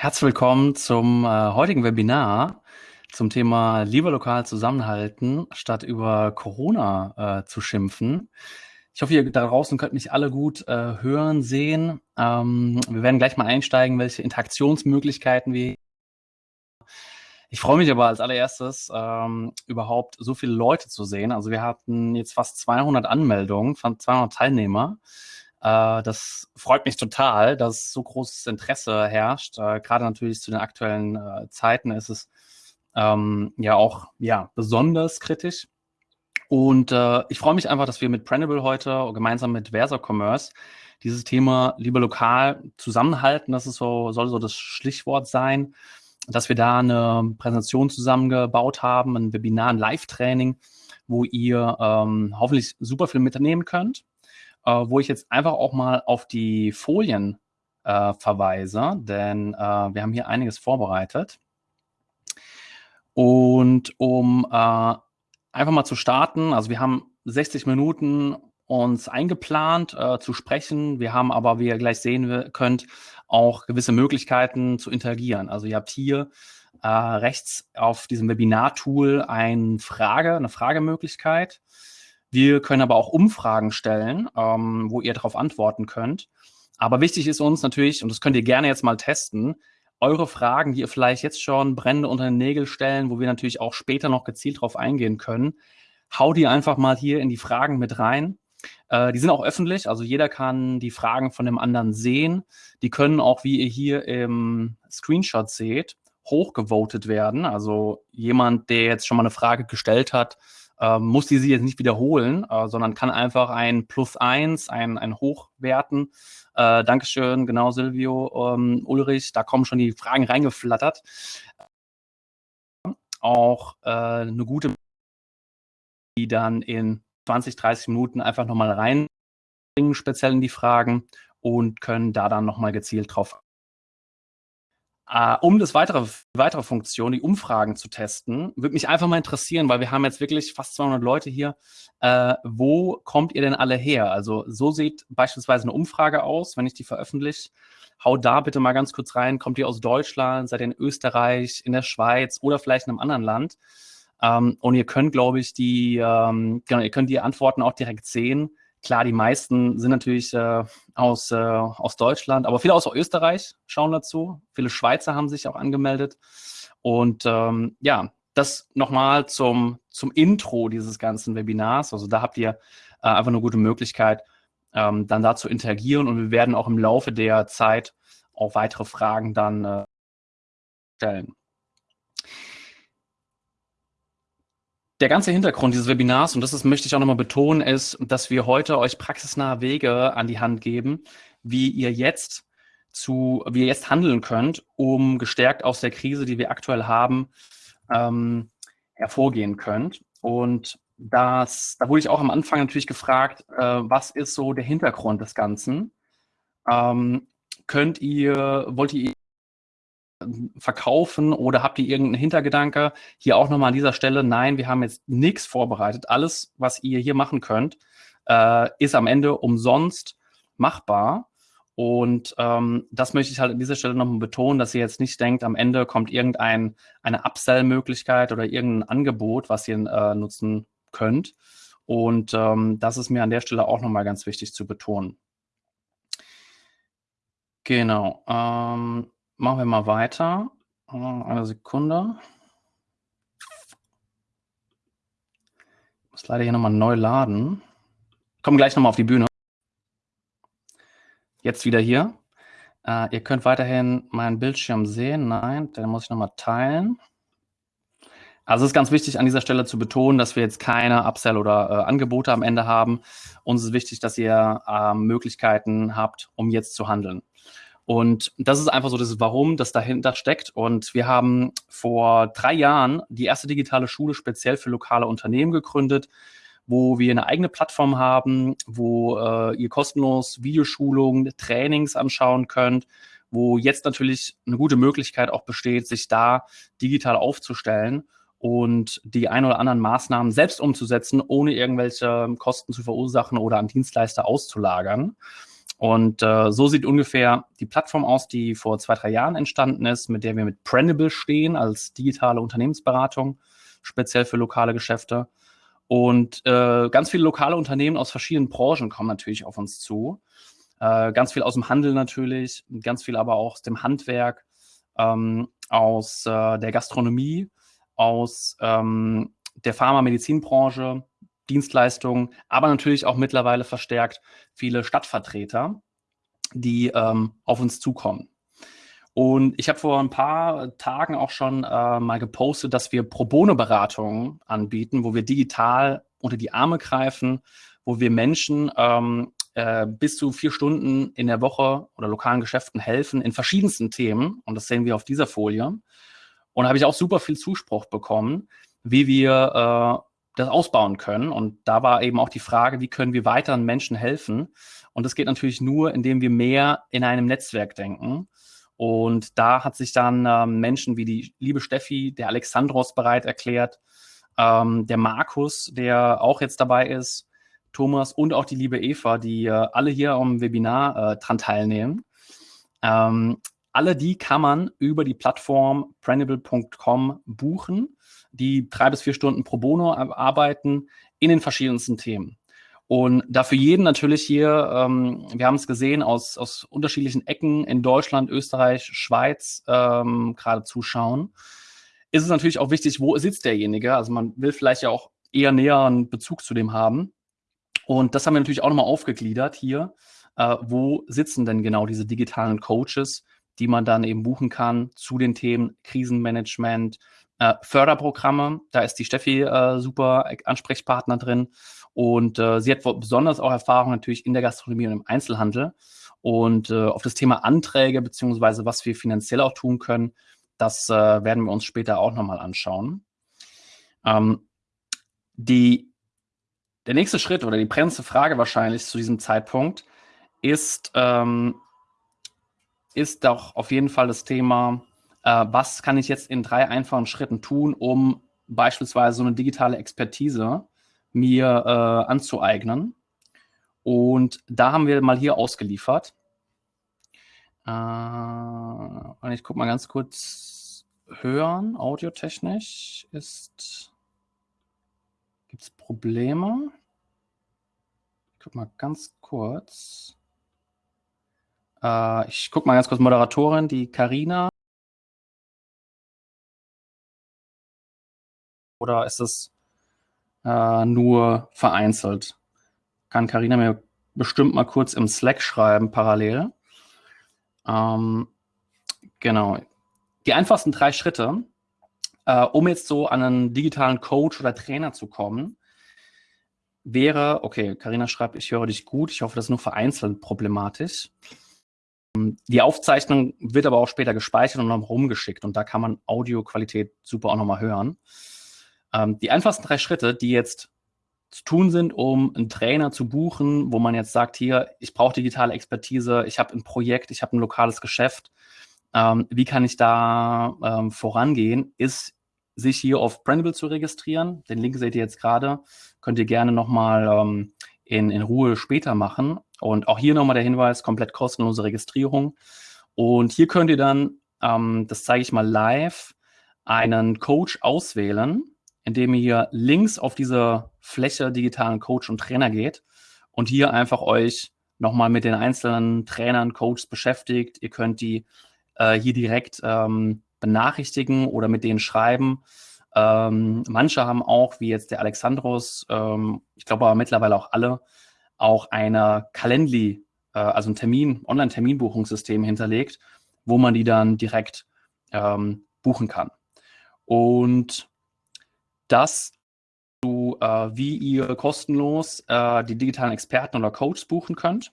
Herzlich willkommen zum äh, heutigen Webinar zum Thema lieber lokal zusammenhalten, statt über Corona äh, zu schimpfen. Ich hoffe, ihr da draußen könnt mich alle gut äh, hören, sehen. Ähm, wir werden gleich mal einsteigen, welche Interaktionsmöglichkeiten wir ich freue mich aber als allererstes, ähm, überhaupt so viele Leute zu sehen. Also wir hatten jetzt fast 200 Anmeldungen, von 200 Teilnehmer. Äh, das freut mich total, dass so großes Interesse herrscht. Äh, Gerade natürlich zu den aktuellen äh, Zeiten ist es ähm, ja auch ja, besonders kritisch. Und äh, ich freue mich einfach, dass wir mit Printable heute gemeinsam mit Versa Commerce dieses Thema lieber lokal zusammenhalten. Das ist so, soll so das Schlichtwort sein, dass wir da eine Präsentation zusammengebaut haben, ein Webinar, ein Live-Training, wo ihr ähm, hoffentlich super viel mitnehmen könnt äh, wo ich jetzt einfach auch mal auf die Folien äh, verweise, denn äh, wir haben hier einiges vorbereitet. Und um äh, einfach mal zu starten, also wir haben 60 Minuten uns eingeplant äh, zu sprechen. Wir haben aber, wie ihr gleich sehen könnt, auch gewisse Möglichkeiten zu interagieren. Also ihr habt hier äh, rechts auf diesem Webinar-Tool eine Frage, eine Fragemöglichkeit. Wir können aber auch Umfragen stellen, ähm, wo ihr darauf antworten könnt. Aber wichtig ist uns natürlich, und das könnt ihr gerne jetzt mal testen, eure Fragen, die ihr vielleicht jetzt schon brennende unter den Nägel stellen, wo wir natürlich auch später noch gezielt drauf eingehen können, hau die einfach mal hier in die Fragen mit rein. Äh, die sind auch öffentlich, also jeder kann die Fragen von dem anderen sehen. Die können auch, wie ihr hier im Screenshot seht, hochgevotet werden. Also jemand, der jetzt schon mal eine Frage gestellt hat, ähm, muss die sie jetzt nicht wiederholen, äh, sondern kann einfach ein Plus eins, ein, ein Hochwerten. Äh, Dankeschön, genau, Silvio, ähm, Ulrich, da kommen schon die Fragen reingeflattert. Auch äh, eine gute, die dann in 20, 30 Minuten einfach nochmal reinbringen, speziell in die Fragen und können da dann nochmal gezielt drauf Uh, um das weitere, weitere Funktion, die Umfragen zu testen, würde mich einfach mal interessieren, weil wir haben jetzt wirklich fast 200 Leute hier. Uh, wo kommt ihr denn alle her? Also so sieht beispielsweise eine Umfrage aus, wenn ich die veröffentliche. Hau da bitte mal ganz kurz rein. Kommt ihr aus Deutschland? Seid ihr in Österreich, in der Schweiz oder vielleicht in einem anderen Land? Ähm, und ihr könnt, glaube ich, die, ähm, genau, ihr könnt die Antworten auch direkt sehen. Klar, die meisten sind natürlich äh, aus, äh, aus Deutschland, aber viele aus Österreich schauen dazu. Viele Schweizer haben sich auch angemeldet. Und ähm, ja, das nochmal zum, zum Intro dieses ganzen Webinars. Also da habt ihr äh, einfach eine gute Möglichkeit, ähm, dann da zu interagieren. Und wir werden auch im Laufe der Zeit auch weitere Fragen dann äh, stellen. Der ganze Hintergrund dieses Webinars, und das ist, möchte ich auch nochmal betonen, ist, dass wir heute euch praxisnahe Wege an die Hand geben, wie ihr jetzt zu, wie ihr jetzt handeln könnt, um gestärkt aus der Krise, die wir aktuell haben, ähm, hervorgehen könnt. Und das, da wurde ich auch am Anfang natürlich gefragt, äh, was ist so der Hintergrund des Ganzen? Ähm, könnt ihr, wollt ihr verkaufen oder habt ihr irgendeinen Hintergedanke? Hier auch nochmal an dieser Stelle, nein, wir haben jetzt nichts vorbereitet. Alles, was ihr hier machen könnt, äh, ist am Ende umsonst machbar. Und ähm, das möchte ich halt an dieser Stelle nochmal betonen, dass ihr jetzt nicht denkt, am Ende kommt irgendeine Upsell-Möglichkeit oder irgendein Angebot, was ihr äh, nutzen könnt. Und ähm, das ist mir an der Stelle auch nochmal ganz wichtig zu betonen. Genau. Ähm, Machen wir mal weiter. Äh, eine Sekunde. Ich muss leider hier nochmal neu laden. Ich komme gleich nochmal auf die Bühne. Jetzt wieder hier. Äh, ihr könnt weiterhin meinen Bildschirm sehen. Nein, den muss ich nochmal teilen. Also es ist ganz wichtig an dieser Stelle zu betonen, dass wir jetzt keine Upsell oder äh, Angebote am Ende haben. Uns ist wichtig, dass ihr äh, Möglichkeiten habt, um jetzt zu handeln. Und das ist einfach so das Warum, das dahinter steckt. Und wir haben vor drei Jahren die erste digitale Schule speziell für lokale Unternehmen gegründet, wo wir eine eigene Plattform haben, wo äh, ihr kostenlos Videoschulungen, Trainings anschauen könnt, wo jetzt natürlich eine gute Möglichkeit auch besteht, sich da digital aufzustellen und die ein oder anderen Maßnahmen selbst umzusetzen, ohne irgendwelche Kosten zu verursachen oder an Dienstleister auszulagern. Und äh, so sieht ungefähr die Plattform aus, die vor zwei, drei Jahren entstanden ist, mit der wir mit Brandable stehen als digitale Unternehmensberatung, speziell für lokale Geschäfte. Und äh, ganz viele lokale Unternehmen aus verschiedenen Branchen kommen natürlich auf uns zu. Äh, ganz viel aus dem Handel natürlich, ganz viel aber auch aus dem Handwerk, ähm, aus äh, der Gastronomie, aus ähm, der Pharma-Medizinbranche, Dienstleistungen, aber natürlich auch mittlerweile verstärkt viele Stadtvertreter, die ähm, auf uns zukommen. Und ich habe vor ein paar Tagen auch schon äh, mal gepostet, dass wir Pro Bono-Beratungen anbieten, wo wir digital unter die Arme greifen, wo wir Menschen ähm, äh, bis zu vier Stunden in der Woche oder lokalen Geschäften helfen in verschiedensten Themen. Und das sehen wir auf dieser Folie. Und da habe ich auch super viel Zuspruch bekommen, wie wir äh, das ausbauen können. Und da war eben auch die Frage, wie können wir weiteren Menschen helfen? Und das geht natürlich nur, indem wir mehr in einem Netzwerk denken. Und da hat sich dann ähm, Menschen wie die liebe Steffi, der Alexandros bereit erklärt, ähm, der Markus, der auch jetzt dabei ist, Thomas und auch die liebe Eva, die äh, alle hier am Webinar äh, dran teilnehmen. Ähm, alle die kann man über die Plattform brandable.com buchen, die drei bis vier Stunden pro Bono arbeiten in den verschiedensten Themen. Und dafür jeden natürlich hier, ähm, wir haben es gesehen, aus, aus unterschiedlichen Ecken in Deutschland, Österreich, Schweiz ähm, gerade zuschauen, ist es natürlich auch wichtig, wo sitzt derjenige. Also man will vielleicht ja auch eher näher einen Bezug zu dem haben. Und das haben wir natürlich auch nochmal aufgegliedert hier. Äh, wo sitzen denn genau diese digitalen Coaches, die man dann eben buchen kann zu den Themen Krisenmanagement, äh, Förderprogramme. Da ist die Steffi äh, super Ansprechpartner drin. Und äh, sie hat besonders auch Erfahrung natürlich in der Gastronomie und im Einzelhandel. Und äh, auf das Thema Anträge beziehungsweise was wir finanziell auch tun können, das äh, werden wir uns später auch nochmal anschauen. Ähm, die der nächste Schritt oder die brennendste Frage wahrscheinlich zu diesem Zeitpunkt ist, ähm, ist doch auf jeden Fall das Thema, äh, was kann ich jetzt in drei einfachen Schritten tun, um beispielsweise so eine digitale Expertise mir äh, anzueignen. Und da haben wir mal hier ausgeliefert. Äh, und ich gucke mal ganz kurz, hören, audiotechnisch ist Gibt es Probleme? Ich guck mal ganz kurz. Äh, ich guck mal ganz kurz Moderatorin, die Karina. Oder ist es äh, nur vereinzelt? Kann Karina mir bestimmt mal kurz im Slack schreiben, parallel. Ähm, genau. Die einfachsten drei Schritte äh, um jetzt so an einen digitalen Coach oder Trainer zu kommen, wäre, okay, Karina schreibt, ich höre dich gut, ich hoffe, das ist nur vereinzelt problematisch. Ähm, die Aufzeichnung wird aber auch später gespeichert und noch rumgeschickt und da kann man Audioqualität super auch nochmal hören. Ähm, die einfachsten drei Schritte, die jetzt zu tun sind, um einen Trainer zu buchen, wo man jetzt sagt, hier, ich brauche digitale Expertise, ich habe ein Projekt, ich habe ein lokales Geschäft, ähm, wie kann ich da ähm, vorangehen, ist sich hier auf Brandable zu registrieren. Den Link seht ihr jetzt gerade. Könnt ihr gerne nochmal ähm, in, in Ruhe später machen. Und auch hier nochmal der Hinweis, komplett kostenlose Registrierung. Und hier könnt ihr dann, ähm, das zeige ich mal live, einen Coach auswählen, indem ihr hier links auf diese Fläche digitalen Coach und Trainer geht und hier einfach euch nochmal mit den einzelnen Trainern, Coaches beschäftigt. Ihr könnt die äh, hier direkt ähm, benachrichtigen oder mit denen schreiben. Ähm, manche haben auch, wie jetzt der Alexandros, ähm, ich glaube aber mittlerweile auch alle, auch eine Calendly, äh, also ein Termin, Online-Terminbuchungssystem hinterlegt, wo man die dann direkt ähm, buchen kann. Und das zu, äh, wie ihr kostenlos äh, die digitalen Experten oder Coaches buchen könnt.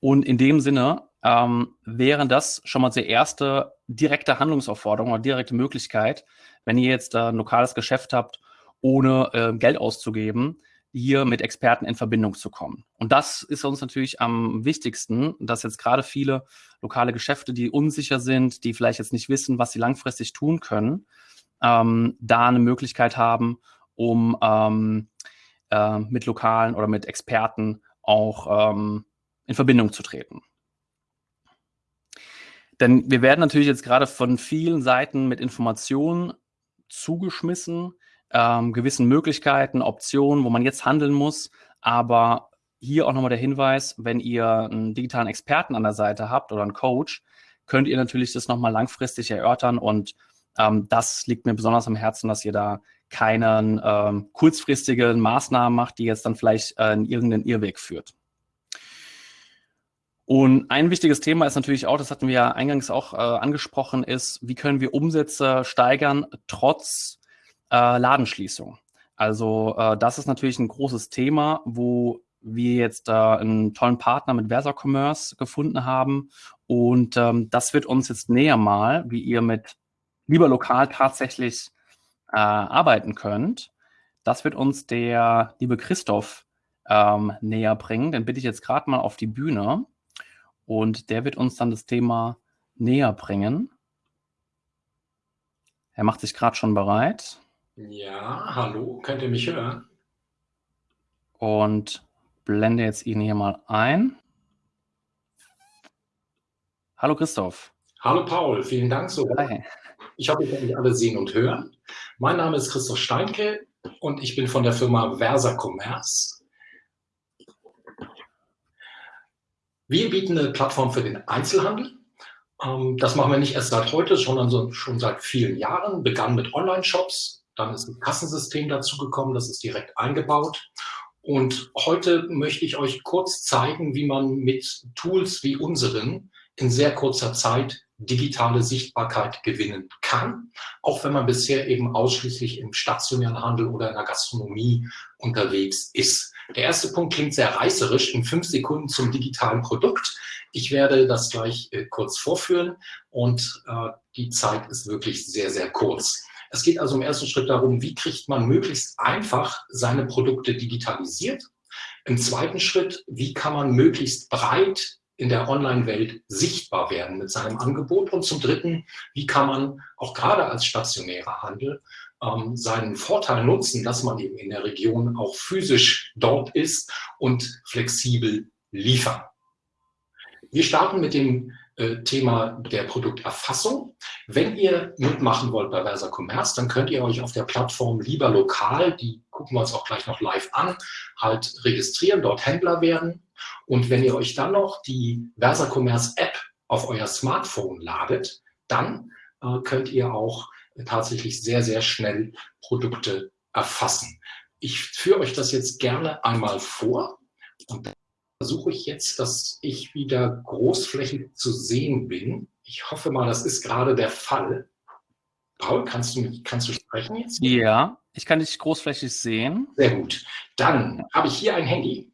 Und in dem Sinne ähm, wäre das schon mal die erste direkte Handlungsaufforderung oder direkte Möglichkeit, wenn ihr jetzt äh, ein lokales Geschäft habt, ohne äh, Geld auszugeben, hier mit Experten in Verbindung zu kommen. Und das ist uns natürlich am wichtigsten, dass jetzt gerade viele lokale Geschäfte, die unsicher sind, die vielleicht jetzt nicht wissen, was sie langfristig tun können, ähm, da eine Möglichkeit haben, um ähm, äh, mit lokalen oder mit Experten auch ähm, in Verbindung zu treten. Denn wir werden natürlich jetzt gerade von vielen Seiten mit Informationen zugeschmissen, ähm, gewissen Möglichkeiten, Optionen, wo man jetzt handeln muss. Aber hier auch nochmal der Hinweis, wenn ihr einen digitalen Experten an der Seite habt oder einen Coach, könnt ihr natürlich das nochmal langfristig erörtern und ähm, das liegt mir besonders am Herzen, dass ihr da keinen ähm, kurzfristigen Maßnahmen macht, die jetzt dann vielleicht äh, in irgendeinen Irrweg führt. Und ein wichtiges Thema ist natürlich auch, das hatten wir ja eingangs auch äh, angesprochen, ist, wie können wir Umsätze steigern trotz äh, Ladenschließung. Also äh, das ist natürlich ein großes Thema, wo wir jetzt einen tollen Partner mit Versa Commerce gefunden haben. Und ähm, das wird uns jetzt näher mal, wie ihr mit lieber lokal tatsächlich äh, arbeiten könnt. Das wird uns der liebe Christoph ähm, näher bringen. Den bitte ich jetzt gerade mal auf die Bühne. Und der wird uns dann das Thema näher bringen. Er macht sich gerade schon bereit. Ja, hallo, könnt ihr mich hören? Und blende jetzt ihn hier mal ein. Hallo Christoph. Hallo Paul, vielen Dank so. Hi. Ich hoffe, ihr könnt mich alle sehen und hören. Mein Name ist Christoph Steinke und ich bin von der Firma Versa Commerce. Wir bieten eine Plattform für den Einzelhandel. Ähm, das machen wir nicht erst seit heute, sondern schon seit vielen Jahren. Begann mit Online-Shops, dann ist ein Kassensystem dazugekommen, das ist direkt eingebaut. Und heute möchte ich euch kurz zeigen, wie man mit Tools wie unseren in sehr kurzer Zeit digitale Sichtbarkeit gewinnen kann, auch wenn man bisher eben ausschließlich im stationären Handel oder in der Gastronomie unterwegs ist. Der erste Punkt klingt sehr reißerisch, in fünf Sekunden zum digitalen Produkt. Ich werde das gleich äh, kurz vorführen und äh, die Zeit ist wirklich sehr, sehr kurz. Es geht also im ersten Schritt darum, wie kriegt man möglichst einfach seine Produkte digitalisiert. Im zweiten Schritt, wie kann man möglichst breit in der Online-Welt sichtbar werden mit seinem Angebot. Und zum Dritten, wie kann man auch gerade als stationärer Handel ähm, seinen Vorteil nutzen, dass man eben in der Region auch physisch dort ist und flexibel liefern. Wir starten mit dem äh, Thema der Produkterfassung. Wenn ihr mitmachen wollt bei Versa Commerce, dann könnt ihr euch auf der Plattform lieber lokal, die gucken wir uns auch gleich noch live an, halt registrieren, dort Händler werden. Und wenn ihr euch dann noch die Versa Commerce App auf euer Smartphone ladet, dann äh, könnt ihr auch tatsächlich sehr, sehr schnell Produkte erfassen. Ich führe euch das jetzt gerne einmal vor und versuche ich jetzt, dass ich wieder großflächig zu sehen bin. Ich hoffe mal, das ist gerade der Fall. Paul, kannst du, kannst du sprechen jetzt? Ja, ich kann dich großflächig sehen. Sehr gut. Dann habe ich hier ein Handy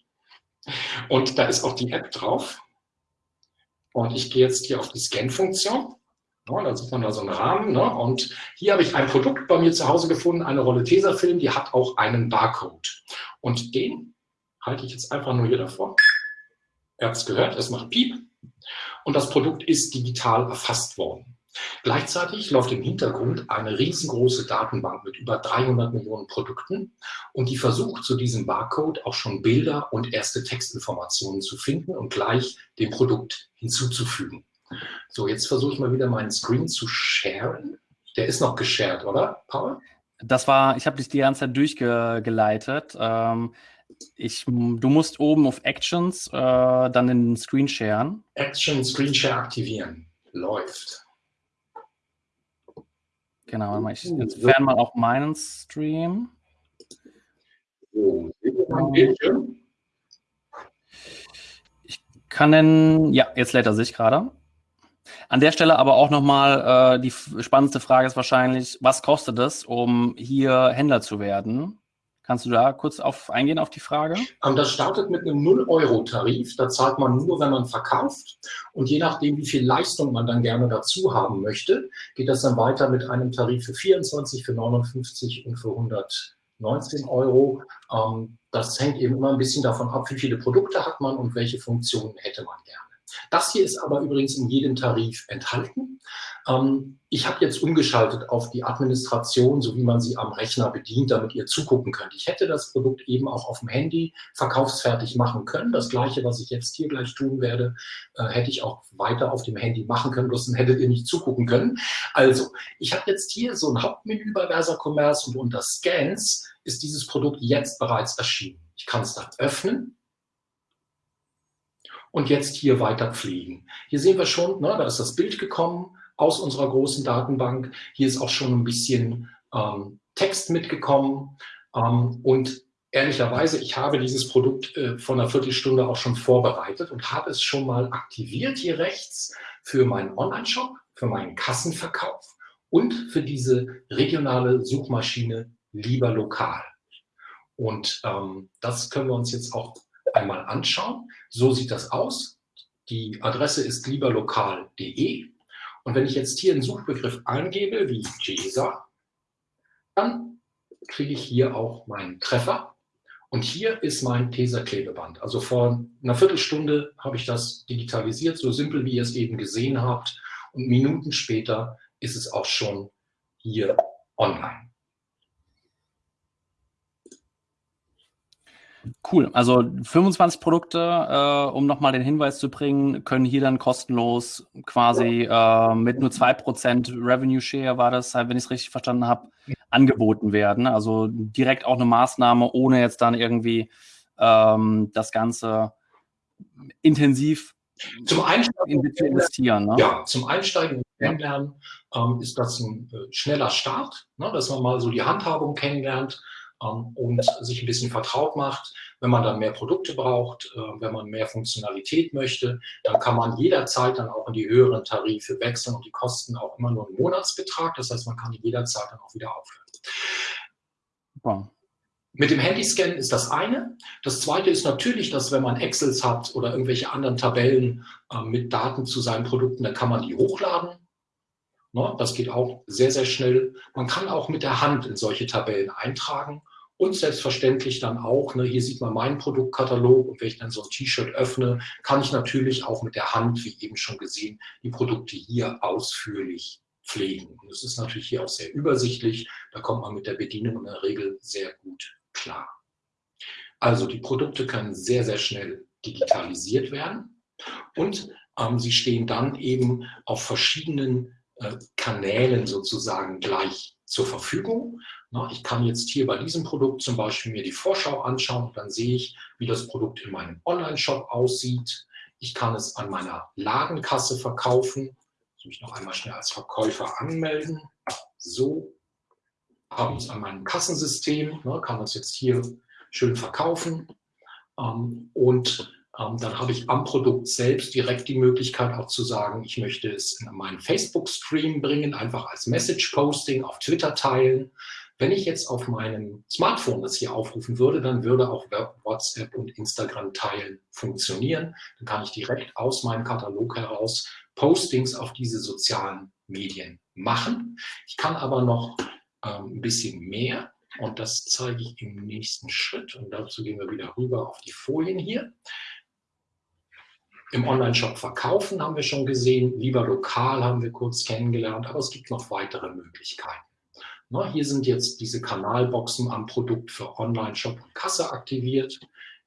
und da ist auch die App drauf. Und ich gehe jetzt hier auf die Scan-Funktion. Sieht man da so einen Rahmen. Ne? Und hier habe ich ein Produkt bei mir zu Hause gefunden, eine Rolle Tesafilm, die hat auch einen Barcode. Und den halte ich jetzt einfach nur hier davor. Ihr habt es gehört, es macht Piep. Und das Produkt ist digital erfasst worden. Gleichzeitig läuft im Hintergrund eine riesengroße Datenbank mit über 300 Millionen Produkten und die versucht zu diesem Barcode auch schon Bilder und erste Textinformationen zu finden und gleich dem Produkt hinzuzufügen. So, jetzt versuche ich mal wieder meinen Screen zu sharen. Der ist noch geshared, oder, Paul? Das war, ich habe dich die ganze Zeit durchgeleitet. Ähm, ich, du musst oben auf Actions äh, dann den Screen sharen. Action Screen Share aktivieren. Läuft. Genau, ich entferne mal auch meinen Stream. So, ich kann den, ja, jetzt lädt er sich gerade. An der Stelle aber auch nochmal, äh, die spannendste Frage ist wahrscheinlich, was kostet es, um hier Händler zu werden? Kannst du da kurz auf, eingehen auf die Frage? Ähm, das startet mit einem 0-Euro-Tarif. Da zahlt man nur, wenn man verkauft. Und je nachdem, wie viel Leistung man dann gerne dazu haben möchte, geht das dann weiter mit einem Tarif für 24, für 59 und für 119 Euro. Ähm, das hängt eben immer ein bisschen davon ab, wie viele Produkte hat man und welche Funktionen hätte man gerne. Das hier ist aber übrigens in jedem Tarif enthalten. Ähm, ich habe jetzt umgeschaltet auf die Administration, so wie man sie am Rechner bedient, damit ihr zugucken könnt. Ich hätte das Produkt eben auch auf dem Handy verkaufsfertig machen können. Das gleiche, was ich jetzt hier gleich tun werde, äh, hätte ich auch weiter auf dem Handy machen können, bloß dann hättet ihr nicht zugucken können. Also, ich habe jetzt hier so ein Hauptmenü bei Versa Commerce und unter Scans ist dieses Produkt jetzt bereits erschienen. Ich kann es dann öffnen und jetzt hier weiter pflegen. Hier sehen wir schon, ne, da ist das Bild gekommen aus unserer großen Datenbank. Hier ist auch schon ein bisschen ähm, Text mitgekommen. Ähm, und ehrlicherweise, ich habe dieses Produkt äh, vor einer Viertelstunde auch schon vorbereitet und habe es schon mal aktiviert hier rechts für meinen Online-Shop, für meinen Kassenverkauf und für diese regionale Suchmaschine lieber lokal. Und ähm, das können wir uns jetzt auch einmal anschauen. So sieht das aus. Die Adresse ist lieberlokal.de und wenn ich jetzt hier einen Suchbegriff eingebe, wie JESA, dann kriege ich hier auch meinen Treffer. Und hier ist mein Tesa-Klebeband. Also vor einer Viertelstunde habe ich das digitalisiert, so simpel, wie ihr es eben gesehen habt. Und Minuten später ist es auch schon hier online. Cool. Also 25 Produkte, äh, um nochmal den Hinweis zu bringen, können hier dann kostenlos quasi äh, mit nur 2% Revenue Share, war das, wenn ich es richtig verstanden habe, angeboten werden. Also direkt auch eine Maßnahme, ohne jetzt dann irgendwie ähm, das Ganze intensiv zum Einsteigen zu investieren. Ne? Ja, zum Einsteigen und Kennenlernen ähm, ist das ein äh, schneller Start, ne, dass man mal so die Handhabung kennenlernt und sich ein bisschen vertraut macht. Wenn man dann mehr Produkte braucht, äh, wenn man mehr Funktionalität möchte, dann kann man jederzeit dann auch in die höheren Tarife wechseln und die kosten auch immer nur einen Monatsbetrag. Das heißt, man kann jederzeit dann auch wieder aufhören. Wow. Mit dem Handyscan ist das eine. Das zweite ist natürlich, dass wenn man Excels hat oder irgendwelche anderen Tabellen äh, mit Daten zu seinen Produkten, dann kann man die hochladen. Ne, das geht auch sehr, sehr schnell. Man kann auch mit der Hand in solche Tabellen eintragen und selbstverständlich dann auch, ne, hier sieht man meinen Produktkatalog und wenn ich dann so ein T-Shirt öffne, kann ich natürlich auch mit der Hand, wie eben schon gesehen, die Produkte hier ausführlich pflegen. Und es ist natürlich hier auch sehr übersichtlich, da kommt man mit der Bedienung in der Regel sehr gut klar. Also die Produkte können sehr, sehr schnell digitalisiert werden und ähm, sie stehen dann eben auf verschiedenen äh, Kanälen sozusagen gleich zur Verfügung. ich kann jetzt hier bei diesem Produkt zum Beispiel mir die Vorschau anschauen und dann sehe ich, wie das Produkt in meinem Online-Shop aussieht. Ich kann es an meiner Ladenkasse verkaufen. Ich mich noch einmal schnell als Verkäufer anmelden. So habe ich es an meinem Kassensystem, kann das jetzt hier schön verkaufen. Ähm, und dann habe ich am Produkt selbst direkt die Möglichkeit auch zu sagen, ich möchte es in meinen Facebook-Stream bringen, einfach als Message-Posting auf Twitter teilen. Wenn ich jetzt auf meinem Smartphone das hier aufrufen würde, dann würde auch WhatsApp und Instagram teilen funktionieren. Dann kann ich direkt aus meinem Katalog heraus Postings auf diese sozialen Medien machen. Ich kann aber noch ähm, ein bisschen mehr und das zeige ich im nächsten Schritt. Und dazu gehen wir wieder rüber auf die Folien hier. Im Online-Shop verkaufen haben wir schon gesehen, lieber lokal haben wir kurz kennengelernt, aber es gibt noch weitere Möglichkeiten. Na, hier sind jetzt diese Kanalboxen am Produkt für Online-Shop und Kasse aktiviert.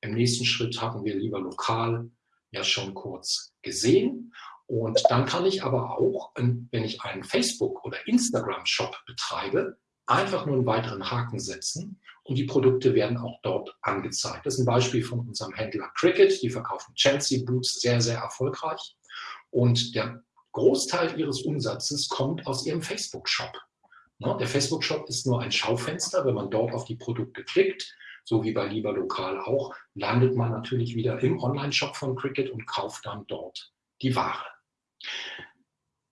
Im nächsten Schritt haben wir lieber lokal ja schon kurz gesehen. Und dann kann ich aber auch, wenn ich einen Facebook- oder Instagram-Shop betreibe, einfach nur einen weiteren Haken setzen und die Produkte werden auch dort angezeigt. Das ist ein Beispiel von unserem Händler Cricket. Die verkaufen Chelsea Boots sehr, sehr erfolgreich. Und der Großteil ihres Umsatzes kommt aus ihrem Facebook-Shop. Ne, der Facebook-Shop ist nur ein Schaufenster. Wenn man dort auf die Produkte klickt, so wie bei Lieber Lokal auch, landet man natürlich wieder im Online-Shop von Cricket und kauft dann dort die Ware.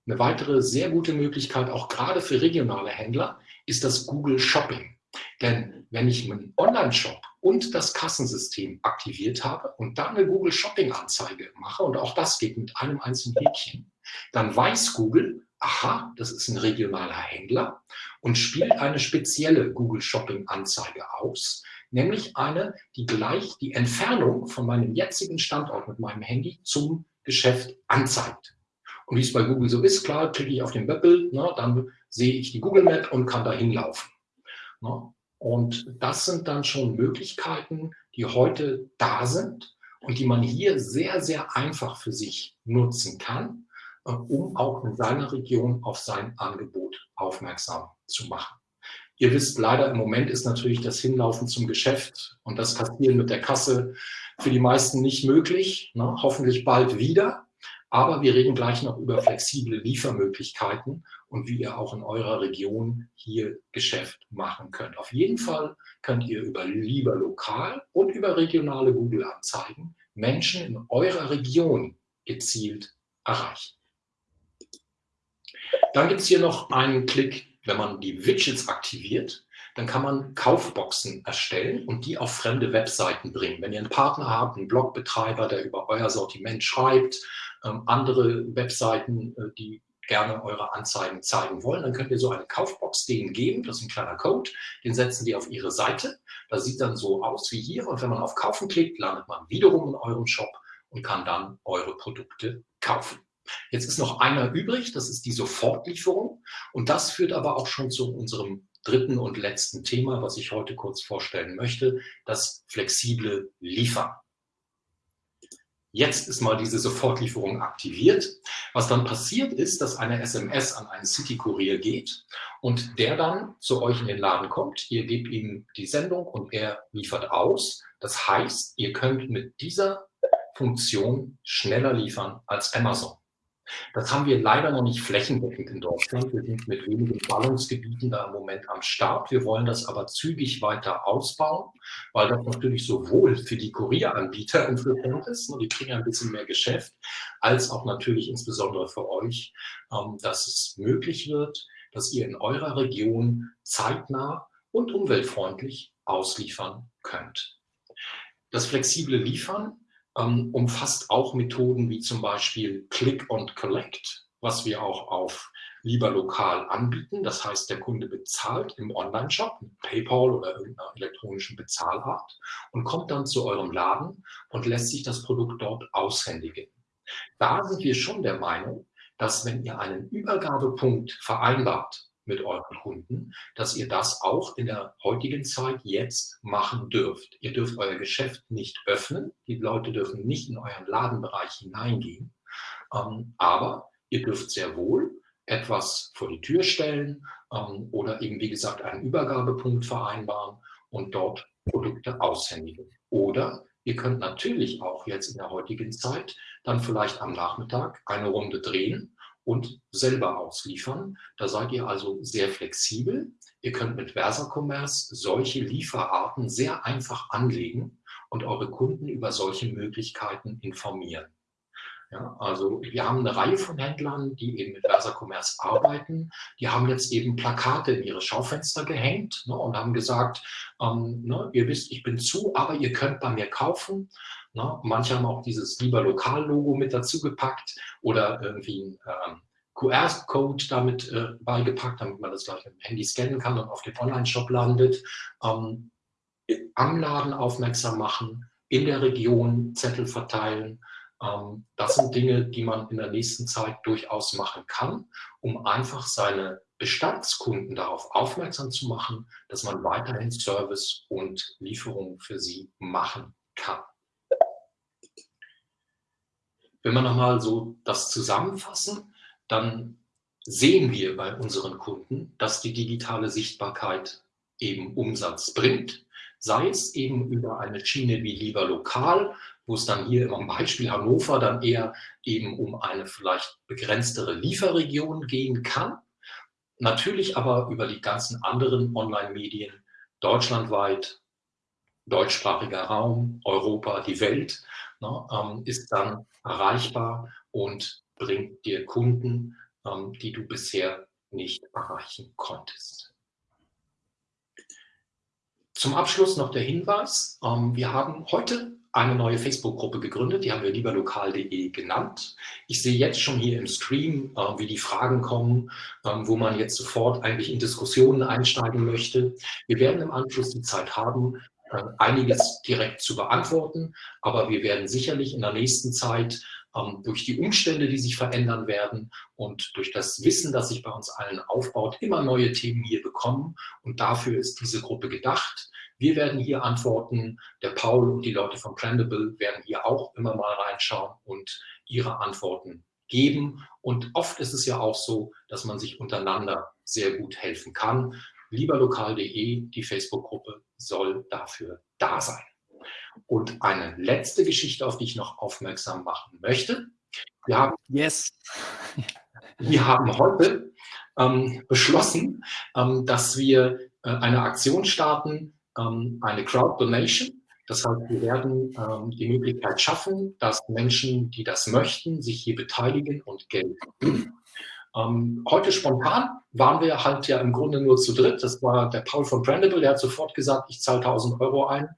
Eine weitere sehr gute Möglichkeit, auch gerade für regionale Händler, ist das Google Shopping. Denn wenn ich meinen Online-Shop und das Kassensystem aktiviert habe und dann eine Google Shopping-Anzeige mache, und auch das geht mit einem einzelnen Häkchen, dann weiß Google, aha, das ist ein regionaler Händler und spielt eine spezielle Google Shopping-Anzeige aus, nämlich eine, die gleich die Entfernung von meinem jetzigen Standort mit meinem Handy zum Geschäft anzeigt. Und wie es bei Google so ist, klar, klicke ich auf den Webbild, ne, dann sehe ich die Google Map und kann da hinlaufen. Ne? Und das sind dann schon Möglichkeiten, die heute da sind und die man hier sehr, sehr einfach für sich nutzen kann, äh, um auch in seiner Region auf sein Angebot aufmerksam zu machen. Ihr wisst, leider im Moment ist natürlich das Hinlaufen zum Geschäft und das Kassieren mit der Kasse für die meisten nicht möglich. Ne? Hoffentlich bald wieder. Aber wir reden gleich noch über flexible Liefermöglichkeiten und wie ihr auch in eurer Region hier Geschäft machen könnt. Auf jeden Fall könnt ihr über lieber lokal und über regionale Google-Anzeigen Menschen in eurer Region gezielt erreichen. Dann gibt es hier noch einen Klick, wenn man die Widgets aktiviert, dann kann man Kaufboxen erstellen und die auf fremde Webseiten bringen. Wenn ihr einen Partner habt, einen Blogbetreiber, der über euer Sortiment schreibt, andere Webseiten, äh, die gerne eure Anzeigen zeigen wollen, dann könnt ihr so eine Kaufbox denen geben. Das ist ein kleiner Code, den setzen die auf ihre Seite. Das sieht dann so aus wie hier und wenn man auf Kaufen klickt, landet man wiederum in eurem Shop und kann dann eure Produkte kaufen. Jetzt ist noch einer übrig, das ist die Sofortlieferung und das führt aber auch schon zu unserem dritten und letzten Thema, was ich heute kurz vorstellen möchte, das flexible Liefern. Jetzt ist mal diese Sofortlieferung aktiviert. Was dann passiert ist, dass eine SMS an einen City-Kurier geht und der dann zu euch in den Laden kommt. Ihr gebt ihm die Sendung und er liefert aus. Das heißt, ihr könnt mit dieser Funktion schneller liefern als Amazon. Das haben wir leider noch nicht flächendeckend in Deutschland. Wir sind mit wenigen Ballungsgebieten da im Moment am Start. Wir wollen das aber zügig weiter ausbauen, weil das natürlich sowohl für die Kurieranbieter interessant ist, und die kriegen ein bisschen mehr Geschäft, als auch natürlich insbesondere für euch, ähm, dass es möglich wird, dass ihr in eurer Region zeitnah und umweltfreundlich ausliefern könnt. Das flexible Liefern ähm, umfasst auch Methoden wie zum Beispiel Click and Collect, was wir auch auf lieber lokal anbieten. Das heißt, der Kunde bezahlt im Online-Shop mit PayPal oder irgendeiner elektronischen Bezahlart und kommt dann zu eurem Laden und lässt sich das Produkt dort aushändigen. Da sind wir schon der Meinung, dass wenn ihr einen Übergabepunkt vereinbart mit euren Kunden, dass ihr das auch in der heutigen Zeit jetzt machen dürft. Ihr dürft euer Geschäft nicht öffnen, die Leute dürfen nicht in euren Ladenbereich hineingehen, ähm, aber ihr dürft sehr wohl etwas vor die Tür stellen ähm, oder eben, wie gesagt, einen Übergabepunkt vereinbaren und dort Produkte aushändigen. Oder ihr könnt natürlich auch jetzt in der heutigen Zeit dann vielleicht am Nachmittag eine Runde drehen und selber ausliefern. Da seid ihr also sehr flexibel. Ihr könnt mit VersaCommerce solche Lieferarten sehr einfach anlegen und eure Kunden über solche Möglichkeiten informieren. Ja, also wir haben eine Reihe von Händlern, die eben mit VersaCommerce arbeiten. Die haben jetzt eben Plakate in ihre Schaufenster gehängt ne, und haben gesagt, ähm, ne, ihr wisst, ich bin zu, aber ihr könnt bei mir kaufen. Ne? Manche haben auch dieses lieber Lokal-Logo mit dazu gepackt oder irgendwie ein ähm, QR-Code damit äh, beigepackt, damit man das gleich mit dem Handy scannen kann und auf dem Online-Shop landet. Ähm, am Laden aufmerksam machen, in der Region Zettel verteilen. Ähm, das sind Dinge, die man in der nächsten Zeit durchaus machen kann, um einfach seine Bestandskunden darauf aufmerksam zu machen, dass man weiterhin Service und Lieferungen für sie machen kann. Wenn wir nochmal so das zusammenfassen, dann sehen wir bei unseren Kunden, dass die digitale Sichtbarkeit eben Umsatz bringt, sei es eben über eine Schiene wie lieber lokal, wo es dann hier im Beispiel Hannover dann eher eben um eine vielleicht begrenztere Lieferregion gehen kann, natürlich aber über die ganzen anderen Online-Medien deutschlandweit, deutschsprachiger Raum, Europa, die Welt, ne, ähm, ist dann erreichbar und bringt dir Kunden, ähm, die du bisher nicht erreichen konntest. Zum Abschluss noch der Hinweis, ähm, wir haben heute eine neue Facebook-Gruppe gegründet, die haben wir lieberlokal.de genannt. Ich sehe jetzt schon hier im Stream, äh, wie die Fragen kommen, ähm, wo man jetzt sofort eigentlich in Diskussionen einsteigen möchte. Wir werden im Anschluss die Zeit haben, äh, einiges direkt zu beantworten, aber wir werden sicherlich in der nächsten Zeit ähm, durch die Umstände, die sich verändern werden und durch das Wissen, das sich bei uns allen aufbaut, immer neue Themen hier bekommen. Und dafür ist diese Gruppe gedacht. Wir werden hier antworten, der Paul und die Leute von Brandable werden hier auch immer mal reinschauen und ihre Antworten geben. Und oft ist es ja auch so, dass man sich untereinander sehr gut helfen kann. Lieberlokal.de, die Facebook-Gruppe, soll dafür da sein. Und eine letzte Geschichte, auf die ich noch aufmerksam machen möchte. Wir haben, yes. wir haben heute ähm, beschlossen, ähm, dass wir äh, eine Aktion starten, ähm, eine Crowd Donation. Das heißt, wir werden ähm, die Möglichkeit schaffen, dass Menschen, die das möchten, sich hier beteiligen und Geld. Ähm, heute spontan waren wir halt ja im Grunde nur zu dritt. Das war der Paul von Brandable, der hat sofort gesagt, ich zahle 1000 Euro ein.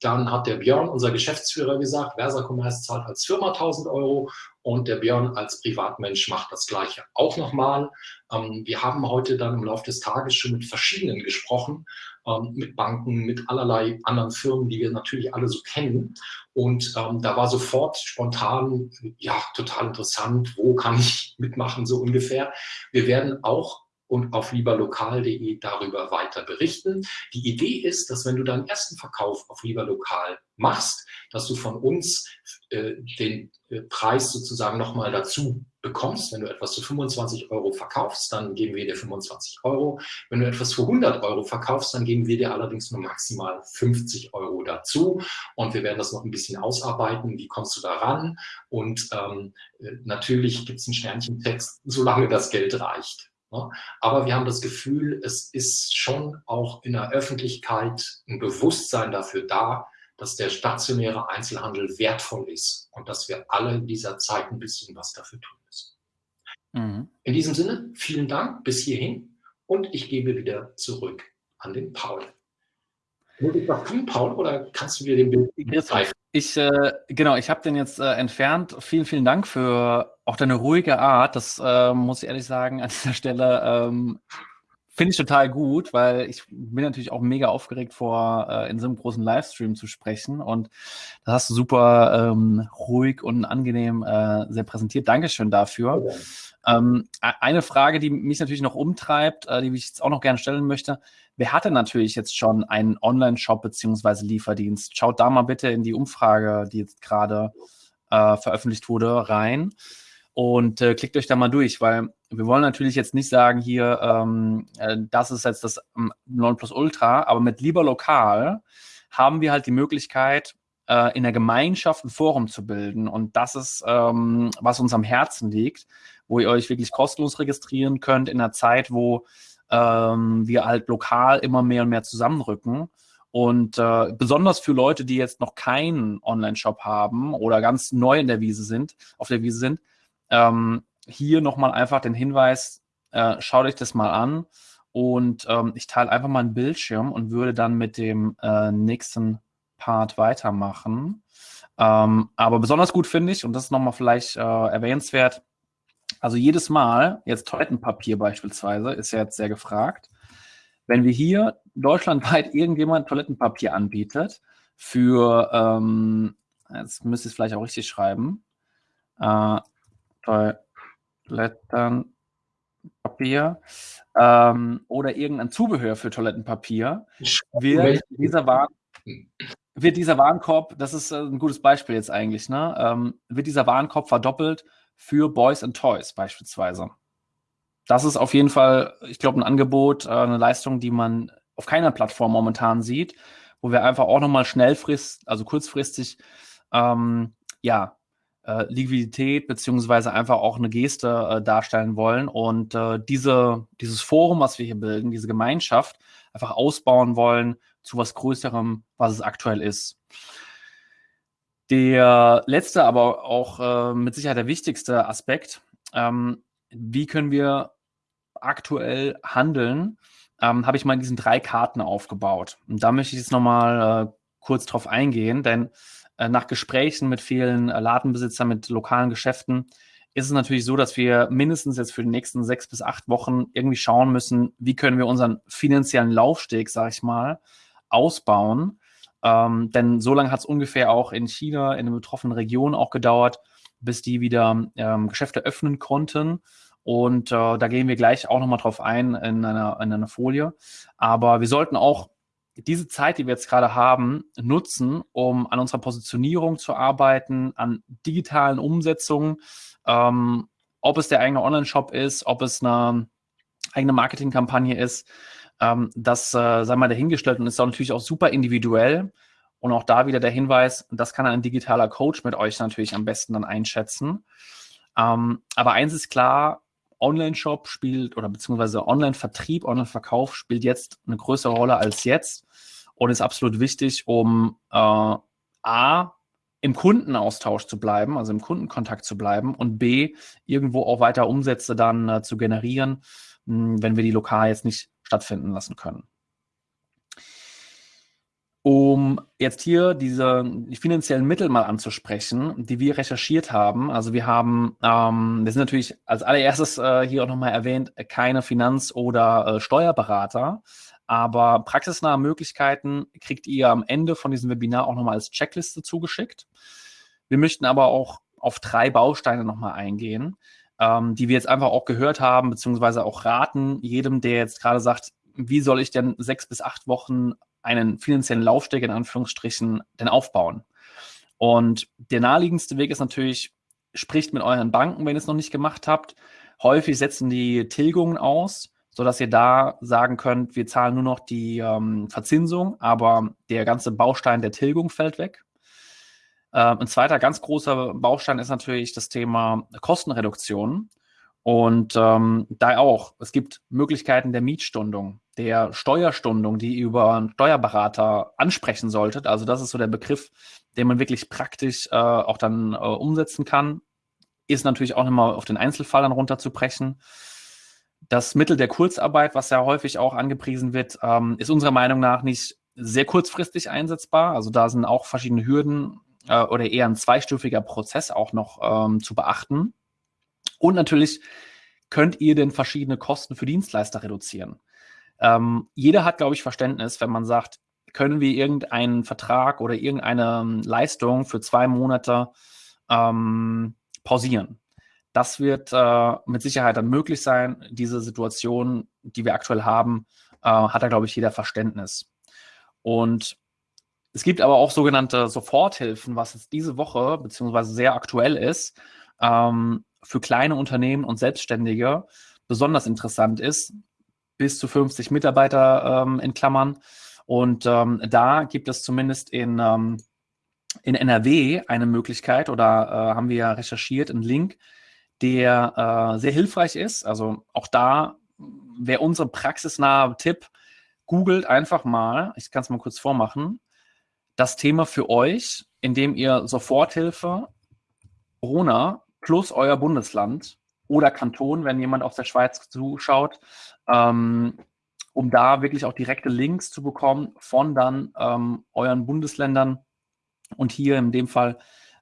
Dann hat der Björn, unser Geschäftsführer, gesagt, Versa Commerce zahlt als Firma 1000 Euro und der Björn als Privatmensch macht das Gleiche auch nochmal. Ähm, wir haben heute dann im Laufe des Tages schon mit verschiedenen gesprochen ähm, mit Banken, mit allerlei anderen Firmen, die wir natürlich alle so kennen. Und ähm, da war sofort spontan, ja, total interessant, wo kann ich mitmachen, so ungefähr. Wir werden auch und auf lieberlokal.de darüber weiter berichten. Die Idee ist, dass wenn du deinen ersten Verkauf auf lieberlokal machst, dass du von uns äh, den äh, Preis sozusagen nochmal dazu bekommst. Wenn du etwas zu 25 Euro verkaufst, dann geben wir dir 25 Euro. Wenn du etwas für 100 Euro verkaufst, dann geben wir dir allerdings nur maximal 50 Euro dazu. Und wir werden das noch ein bisschen ausarbeiten. Wie kommst du da ran? Und ähm, äh, natürlich gibt es einen Sternchentext, solange das Geld reicht. Ne? Aber wir haben das Gefühl, es ist schon auch in der Öffentlichkeit ein Bewusstsein dafür da, dass der stationäre Einzelhandel wertvoll ist und dass wir alle in dieser Zeit ein bisschen was dafür tun. Mhm. In diesem Sinne, vielen Dank bis hierhin und ich gebe wieder zurück an den Paul. Muss ich was tun, Paul, oder kannst du mir den Bild zeigen? Ich, äh, genau, ich habe den jetzt äh, entfernt. Vielen, vielen Dank für auch deine ruhige Art. Das äh, muss ich ehrlich sagen an dieser Stelle. Ähm, Finde ich total gut, weil ich bin natürlich auch mega aufgeregt vor, äh, in so einem großen Livestream zu sprechen. Und das hast du super ähm, ruhig und angenehm äh, sehr präsentiert. Dankeschön dafür. Ja. Ähm, eine Frage, die mich natürlich noch umtreibt, äh, die ich jetzt auch noch gerne stellen möchte. Wer hatte natürlich jetzt schon einen Online-Shop beziehungsweise Lieferdienst? Schaut da mal bitte in die Umfrage, die jetzt gerade äh, veröffentlicht wurde, rein und äh, klickt euch da mal durch, weil wir wollen natürlich jetzt nicht sagen hier, ähm, äh, das ist jetzt das ähm, Nonplusultra, aber mit lieber lokal haben wir halt die Möglichkeit, äh, in der Gemeinschaft ein Forum zu bilden und das ist, ähm, was uns am Herzen liegt, wo ihr euch wirklich kostenlos registrieren könnt in einer Zeit, wo ähm, wir halt lokal immer mehr und mehr zusammenrücken. Und äh, besonders für Leute, die jetzt noch keinen Online-Shop haben oder ganz neu in der Wiese sind, auf der Wiese sind, ähm, hier nochmal einfach den Hinweis, äh, schaut euch das mal an. Und ähm, ich teile einfach mal einen Bildschirm und würde dann mit dem äh, nächsten Part weitermachen. Ähm, aber besonders gut finde ich, und das ist nochmal vielleicht äh, erwähnenswert, also jedes Mal, jetzt Toilettenpapier beispielsweise, ist ja jetzt sehr gefragt. Wenn wir hier deutschlandweit irgendjemand Toilettenpapier anbietet, für, ähm, jetzt müsste ich es vielleicht auch richtig schreiben, äh, Toilettenpapier ähm, oder irgendein Zubehör für Toilettenpapier, wird dieser, Waren, wird dieser Warenkorb, das ist äh, ein gutes Beispiel jetzt eigentlich, ne, ähm, wird dieser Warenkorb verdoppelt für Boys and Toys beispielsweise. Das ist auf jeden Fall, ich glaube, ein Angebot, äh, eine Leistung, die man auf keiner Plattform momentan sieht, wo wir einfach auch nochmal schnellfristig, also kurzfristig, ähm, ja, äh, Liquidität beziehungsweise einfach auch eine Geste äh, darstellen wollen und äh, diese, dieses Forum, was wir hier bilden, diese Gemeinschaft einfach ausbauen wollen zu was Größerem, was es aktuell ist. Der letzte, aber auch äh, mit Sicherheit der wichtigste Aspekt, ähm, wie können wir aktuell handeln, ähm, habe ich mal in diesen drei Karten aufgebaut. Und da möchte ich jetzt nochmal äh, kurz drauf eingehen, denn nach Gesprächen mit vielen äh, Ladenbesitzern, mit lokalen Geschäften, ist es natürlich so, dass wir mindestens jetzt für die nächsten sechs bis acht Wochen irgendwie schauen müssen, wie können wir unseren finanziellen Laufsteg, sag ich mal, ausbauen, ähm, denn so lange hat es ungefähr auch in China, in den betroffenen Regionen auch gedauert, bis die wieder ähm, Geschäfte öffnen konnten. Und äh, da gehen wir gleich auch nochmal drauf ein in einer, in einer Folie. Aber wir sollten auch diese Zeit, die wir jetzt gerade haben, nutzen, um an unserer Positionierung zu arbeiten, an digitalen Umsetzungen, ähm, ob es der eigene Online-Shop ist, ob es eine eigene Marketingkampagne ist, ähm, das äh, sei mal dahingestellt und ist auch natürlich auch super individuell. Und auch da wieder der Hinweis, das kann ein digitaler Coach mit euch natürlich am besten dann einschätzen. Ähm, aber eins ist klar, Online-Shop spielt oder beziehungsweise Online-Vertrieb, Online-Verkauf spielt jetzt eine größere Rolle als jetzt und ist absolut wichtig, um äh, A, im Kundenaustausch zu bleiben, also im Kundenkontakt zu bleiben und B, irgendwo auch weiter Umsätze dann äh, zu generieren, mh, hm, wenn wir die lokal jetzt nicht stattfinden lassen können um jetzt hier diese die finanziellen Mittel mal anzusprechen, die wir recherchiert haben. Also wir haben, ähm, wir sind natürlich als allererstes äh, hier auch nochmal erwähnt, keine Finanz- oder äh, Steuerberater, aber praxisnahe Möglichkeiten kriegt ihr am Ende von diesem Webinar auch nochmal als Checkliste zugeschickt. Wir möchten aber auch auf drei Bausteine nochmal eingehen, ähm, die wir jetzt einfach auch gehört haben, beziehungsweise auch raten, jedem, der jetzt gerade sagt, wie soll ich denn sechs bis acht Wochen einen finanziellen Laufsteg in Anführungsstrichen denn aufbauen? Und der naheliegendste Weg ist natürlich, spricht mit euren Banken, wenn ihr es noch nicht gemacht habt. Häufig setzen die Tilgungen aus, sodass ihr da sagen könnt, wir zahlen nur noch die ähm, Verzinsung, aber der ganze Baustein der Tilgung fällt weg. Ähm, ein zweiter ganz großer Baustein ist natürlich das Thema Kostenreduktion. Und ähm, da auch, es gibt Möglichkeiten der Mietstundung, der Steuerstundung, die ihr über einen Steuerberater ansprechen solltet. Also das ist so der Begriff, den man wirklich praktisch äh, auch dann äh, umsetzen kann. Ist natürlich auch nochmal auf den Einzelfall dann runterzubrechen. Das Mittel der Kurzarbeit, was ja häufig auch angepriesen wird, ähm, ist unserer Meinung nach nicht sehr kurzfristig einsetzbar. Also da sind auch verschiedene Hürden äh, oder eher ein zweistufiger Prozess auch noch ähm, zu beachten. Und natürlich könnt ihr denn verschiedene Kosten für Dienstleister reduzieren. Ähm, jeder hat, glaube ich, Verständnis, wenn man sagt, können wir irgendeinen Vertrag oder irgendeine ähm, Leistung für zwei Monate ähm, pausieren. Das wird äh, mit Sicherheit dann möglich sein. Diese Situation, die wir aktuell haben, äh, hat da, glaube ich, jeder Verständnis. Und es gibt aber auch sogenannte Soforthilfen, was jetzt diese Woche beziehungsweise sehr aktuell ist, ähm, für kleine Unternehmen und Selbstständige besonders interessant ist, bis zu 50 Mitarbeiter ähm, in Klammern. Und ähm, da gibt es zumindest in, ähm, in NRW eine Möglichkeit oder äh, haben wir ja recherchiert, einen Link, der äh, sehr hilfreich ist. Also auch da wäre unser praxisnahe Tipp, googelt einfach mal, ich kann es mal kurz vormachen, das Thema für euch, indem ihr Soforthilfe Corona plus euer Bundesland oder Kanton, wenn jemand aus der Schweiz zuschaut, ähm, um da wirklich auch direkte Links zu bekommen von dann ähm, euren Bundesländern. Und hier in dem Fall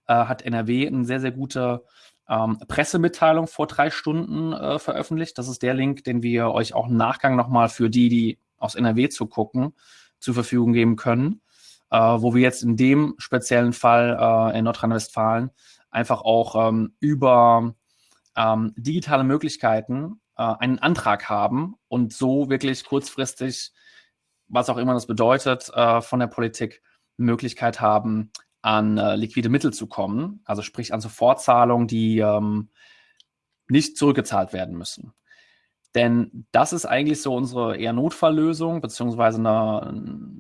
äh, hat NRW eine sehr, sehr gute ähm, Pressemitteilung vor drei Stunden äh, veröffentlicht. Das ist der Link, den wir euch auch im Nachgang nochmal für die, die aus NRW zu gucken, zur Verfügung geben können. Äh, wo wir jetzt in dem speziellen Fall äh, in Nordrhein-Westfalen einfach auch ähm, über ähm, digitale Möglichkeiten äh, einen Antrag haben und so wirklich kurzfristig, was auch immer das bedeutet, äh, von der Politik Möglichkeit haben, an äh, liquide Mittel zu kommen, also sprich an Sofortzahlungen, die ähm, nicht zurückgezahlt werden müssen. Denn das ist eigentlich so unsere eher Notfalllösung, beziehungsweise eine,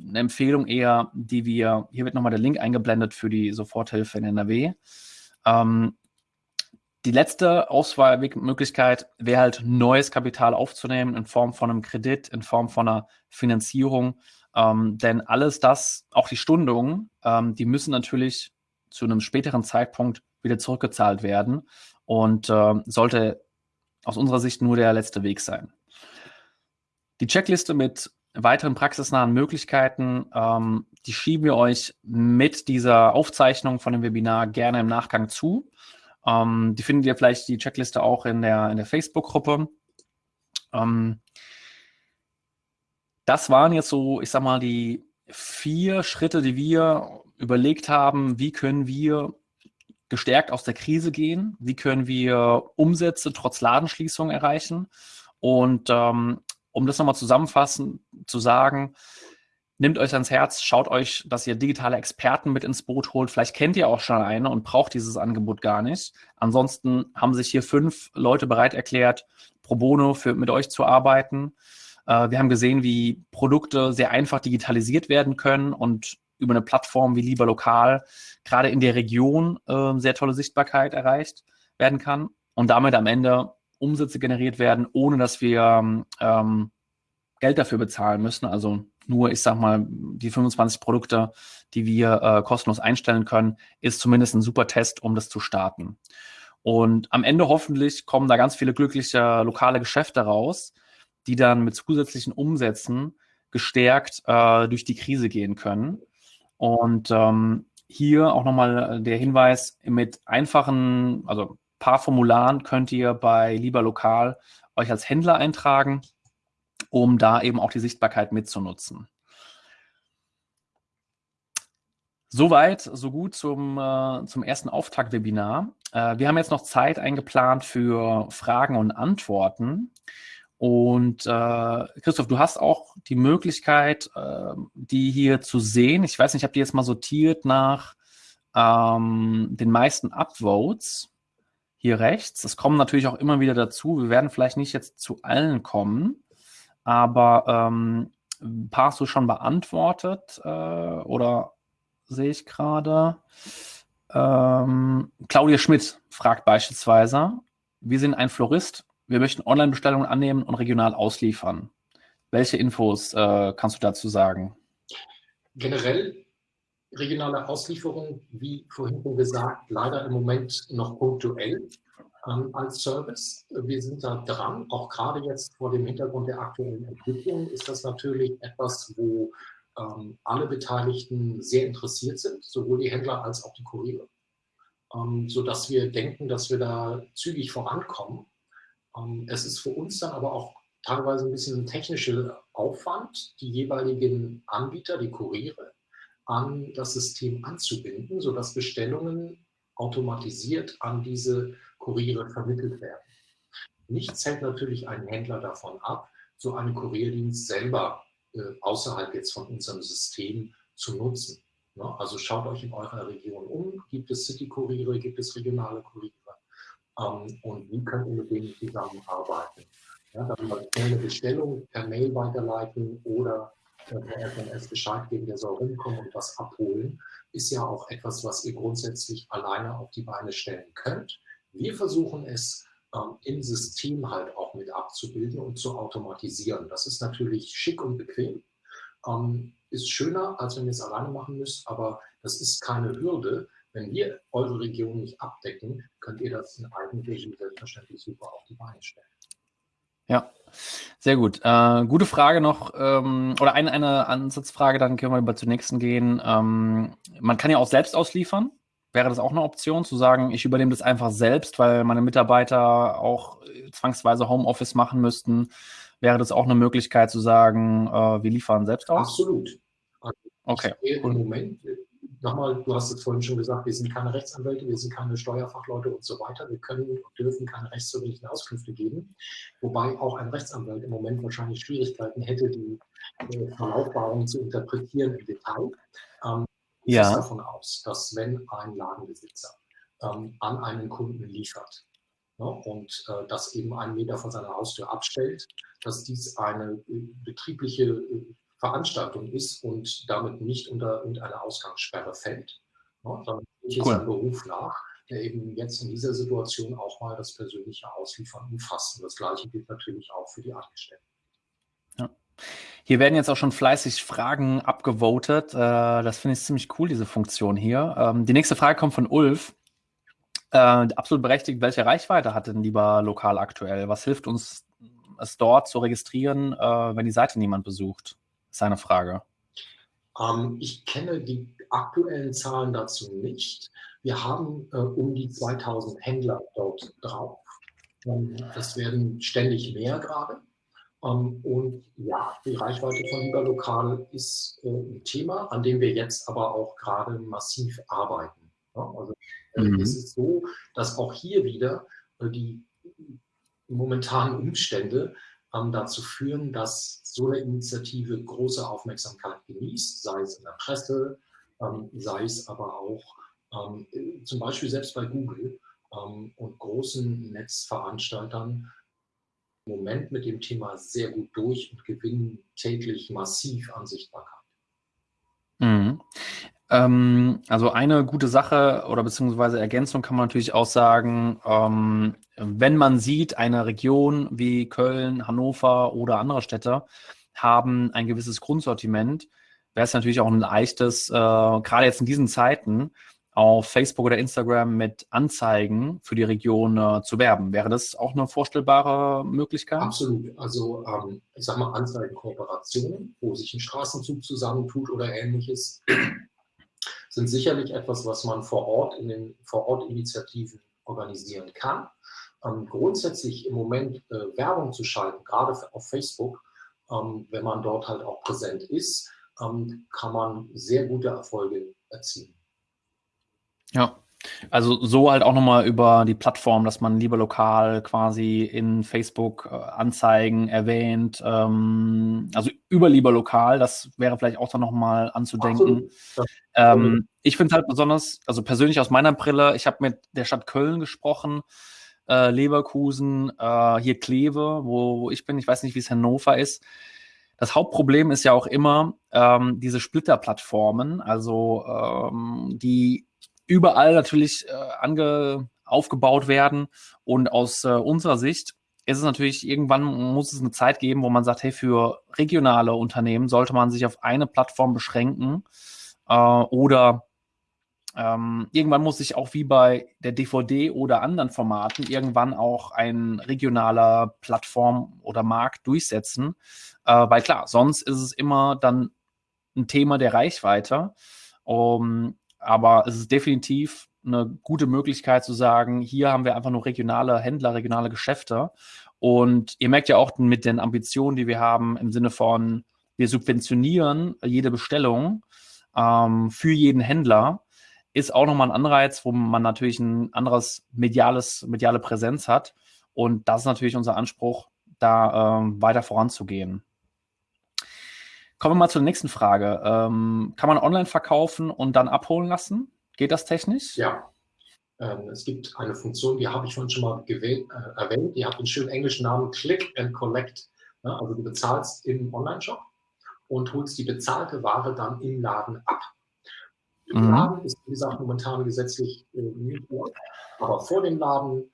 eine Empfehlung eher, die wir, hier wird nochmal der Link eingeblendet für die Soforthilfe in NRW. Ähm, die letzte Auswahlmöglichkeit wäre halt neues Kapital aufzunehmen in Form von einem Kredit, in Form von einer Finanzierung. Ähm, denn alles das, auch die Stundungen, ähm, die müssen natürlich zu einem späteren Zeitpunkt wieder zurückgezahlt werden und äh, sollte aus unserer Sicht nur der letzte Weg sein. Die Checkliste mit weiteren praxisnahen Möglichkeiten, ähm, die schieben wir euch mit dieser Aufzeichnung von dem Webinar gerne im Nachgang zu. Ähm, die findet ihr vielleicht die Checkliste auch in der, in der Facebook-Gruppe. Ähm, das waren jetzt so, ich sag mal, die vier Schritte, die wir überlegt haben, wie können wir gestärkt aus der Krise gehen? Wie können wir Umsätze trotz Ladenschließung erreichen? Und ähm, um das nochmal zusammenfassend zu sagen, nehmt euch ans Herz, schaut euch, dass ihr digitale Experten mit ins Boot holt. Vielleicht kennt ihr auch schon eine und braucht dieses Angebot gar nicht. Ansonsten haben sich hier fünf Leute bereit erklärt, pro bono für, mit euch zu arbeiten. Äh, wir haben gesehen, wie Produkte sehr einfach digitalisiert werden können und über eine Plattform wie Lieber Lokal gerade in der Region äh, sehr tolle Sichtbarkeit erreicht werden kann und damit am Ende Umsätze generiert werden, ohne dass wir ähm, Geld dafür bezahlen müssen. Also nur, ich sag mal, die 25 Produkte, die wir äh, kostenlos einstellen können, ist zumindest ein super Test, um das zu starten. Und am Ende hoffentlich kommen da ganz viele glückliche lokale Geschäfte raus, die dann mit zusätzlichen Umsätzen gestärkt äh, durch die Krise gehen können. Und ähm, hier auch nochmal der Hinweis, mit einfachen, also paar Formularen könnt ihr bei Lieber Lokal euch als Händler eintragen um da eben auch die Sichtbarkeit mitzunutzen. Soweit, so gut zum, äh, zum ersten Auftaktwebinar. Äh, wir haben jetzt noch Zeit eingeplant für Fragen und Antworten. Und äh, Christoph, du hast auch die Möglichkeit, äh, die hier zu sehen. Ich weiß nicht, ich habe die jetzt mal sortiert nach ähm, den meisten Upvotes hier rechts. Es kommen natürlich auch immer wieder dazu. Wir werden vielleicht nicht jetzt zu allen kommen aber ähm, hast du schon beantwortet äh, oder sehe ich gerade. Ähm, Claudia Schmidt fragt beispielsweise, wir sind ein Florist, wir möchten Online-Bestellungen annehmen und regional ausliefern. Welche Infos äh, kannst du dazu sagen? Generell regionale Auslieferung, wie vorhin gesagt, leider im Moment noch punktuell ähm, als Service. Wir sind da dran, auch gerade jetzt vor dem Hintergrund der aktuellen Entwicklung ist das natürlich etwas, wo ähm, alle Beteiligten sehr interessiert sind, sowohl die Händler als auch die Kuriere, ähm, sodass wir denken, dass wir da zügig vorankommen. Ähm, es ist für uns dann aber auch teilweise ein bisschen ein technischer Aufwand, die jeweiligen Anbieter, die Kuriere, an das System anzubinden, sodass Bestellungen automatisiert an diese Kuriere vermittelt werden. Nichts hält natürlich einen Händler davon ab, so einen Kurierdienst selber äh, außerhalb jetzt von unserem System zu nutzen. Ne? Also schaut euch in eurer Region um. Gibt es City-Kuriere, gibt es regionale Kuriere? Ähm, und wie könnt ihr mit denen zusammenarbeiten? Ja, dann mal eine Bestellung per Mail weiterleiten oder äh, per SMS Bescheid geben, der soll rumkommen und was abholen, ist ja auch etwas, was ihr grundsätzlich alleine auf die Beine stellen könnt. Wir versuchen es ähm, im System halt auch mit abzubilden und zu automatisieren. Das ist natürlich schick und bequem. Ähm, ist schöner, als wenn ihr es alleine machen müsst, aber das ist keine Hürde. Wenn wir eure Region nicht abdecken, könnt ihr das in Eigenregie selbstverständlich super auf die Beine stellen. Ja, sehr gut. Äh, gute Frage noch, ähm, oder eine, eine Ansatzfrage, dann können wir über zur nächsten gehen. Ähm, man kann ja auch selbst ausliefern. Wäre das auch eine Option, zu sagen, ich übernehme das einfach selbst, weil meine Mitarbeiter auch äh, zwangsweise Homeoffice machen müssten? Wäre das auch eine Möglichkeit zu sagen, äh, wir liefern selbst aus? Absolut. Also okay. Im Moment, nochmal, du hast es vorhin schon gesagt, wir sind keine Rechtsanwälte, wir sind keine Steuerfachleute und so weiter. Wir können und dürfen keine rechtsverbindlichen Auskünfte geben. Wobei auch ein Rechtsanwalt im Moment wahrscheinlich Schwierigkeiten hätte, die äh, Verlautbarungen zu interpretieren im Detail. Ähm, ja. davon aus, dass wenn ein Ladenbesitzer ähm, an einen Kunden liefert ne, und äh, das eben einen Meter von seiner Haustür abstellt, dass dies eine äh, betriebliche äh, Veranstaltung ist und damit nicht unter irgendeine Ausgangssperre fällt. Ne, dann geht cool. ein Beruf nach, der eben jetzt in dieser Situation auch mal das persönliche Ausliefern umfasst. Und das Gleiche gilt natürlich auch für die Angestellten. Hier werden jetzt auch schon fleißig Fragen abgevotet. Äh, das finde ich ziemlich cool, diese Funktion hier. Ähm, die nächste Frage kommt von Ulf. Äh, absolut berechtigt, welche Reichweite hat denn lieber lokal aktuell? Was hilft uns, es dort zu registrieren, äh, wenn die Seite niemand besucht? Seine Frage. Ähm, ich kenne die aktuellen Zahlen dazu nicht. Wir haben um die 2000 Händler dort drauf. Es werden ständig mehr gerade. Ähm, und ja, die Reichweite von Lieber Lokal ist äh, ein Thema, an dem wir jetzt aber auch gerade massiv arbeiten. Also Mhm. Es ist so, dass auch hier wieder die momentanen Umstände ähm, dazu führen, dass so eine Initiative große Aufmerksamkeit genießt, sei es in der Presse, ähm, sei es aber auch ähm, zum Beispiel selbst bei Google ähm, und großen Netzveranstaltern im Moment mit dem Thema sehr gut durch und gewinnen täglich massiv an Sichtbarkeit. Mhm. Ähm, also eine gute Sache oder beziehungsweise Ergänzung kann man natürlich auch sagen, ähm, wenn man sieht, eine Region wie Köln, Hannover oder andere Städte haben ein gewisses Grundsortiment, wäre es natürlich auch ein leichtes, äh, gerade jetzt in diesen Zeiten, auf Facebook oder Instagram mit Anzeigen für die Region äh, zu werben. Wäre das auch eine vorstellbare Möglichkeit? Absolut. Also ähm, ich sage mal Anzeigenkooperationen, wo sich ein Straßenzug zusammentut oder ähnliches, sind sicherlich etwas, was man vor Ort in den Vor-Ort-Initiativen organisieren kann. Ähm, grundsätzlich im Moment äh, Werbung zu schalten, gerade auf Facebook, ähm, wenn man dort halt auch präsent ist, ähm, kann man sehr gute Erfolge erzielen. Ja, also so halt auch nochmal über die Plattform, dass man lieber lokal quasi in Facebook äh, Anzeigen erwähnt, ähm, also über lieber lokal, das wäre vielleicht auch dann nochmal anzudenken. Ähm, ich finde halt besonders, also persönlich aus meiner Brille, ich habe mit der Stadt Köln gesprochen, äh, Leverkusen, äh, hier Kleve, wo, wo ich bin, ich weiß nicht, wie es Hannover ist. Das Hauptproblem ist ja auch immer ähm, diese Splitterplattformen, also ähm, die überall natürlich äh, ange, aufgebaut werden. Und aus äh, unserer Sicht ist es natürlich, irgendwann muss es eine Zeit geben, wo man sagt, hey, für regionale Unternehmen sollte man sich auf eine Plattform beschränken äh, oder ähm, irgendwann muss sich auch wie bei der DVD oder anderen Formaten irgendwann auch ein regionaler Plattform oder Markt durchsetzen, äh, weil klar, sonst ist es immer dann ein Thema der Reichweite. Um, aber es ist definitiv eine gute Möglichkeit zu sagen, hier haben wir einfach nur regionale Händler, regionale Geschäfte. Und ihr merkt ja auch mit den Ambitionen, die wir haben, im Sinne von, wir subventionieren jede Bestellung ähm, für jeden Händler, ist auch nochmal ein Anreiz, wo man natürlich ein anderes mediales, mediale Präsenz hat. Und das ist natürlich unser Anspruch, da ähm, weiter voranzugehen. Kommen wir mal zur nächsten Frage. Ähm, kann man online verkaufen und dann abholen lassen? Geht das technisch? Ja. Ähm, es gibt eine Funktion, die habe ich vorhin schon mal gewählt, äh, erwähnt. Die hat den schönen englischen Namen Click and Collect. Ja, also du bezahlst im Online-Shop und holst die bezahlte Ware dann im Laden ab. Im mhm. Laden ist, wie gesagt, momentan gesetzlich äh, nicht vor. Aber vor dem Laden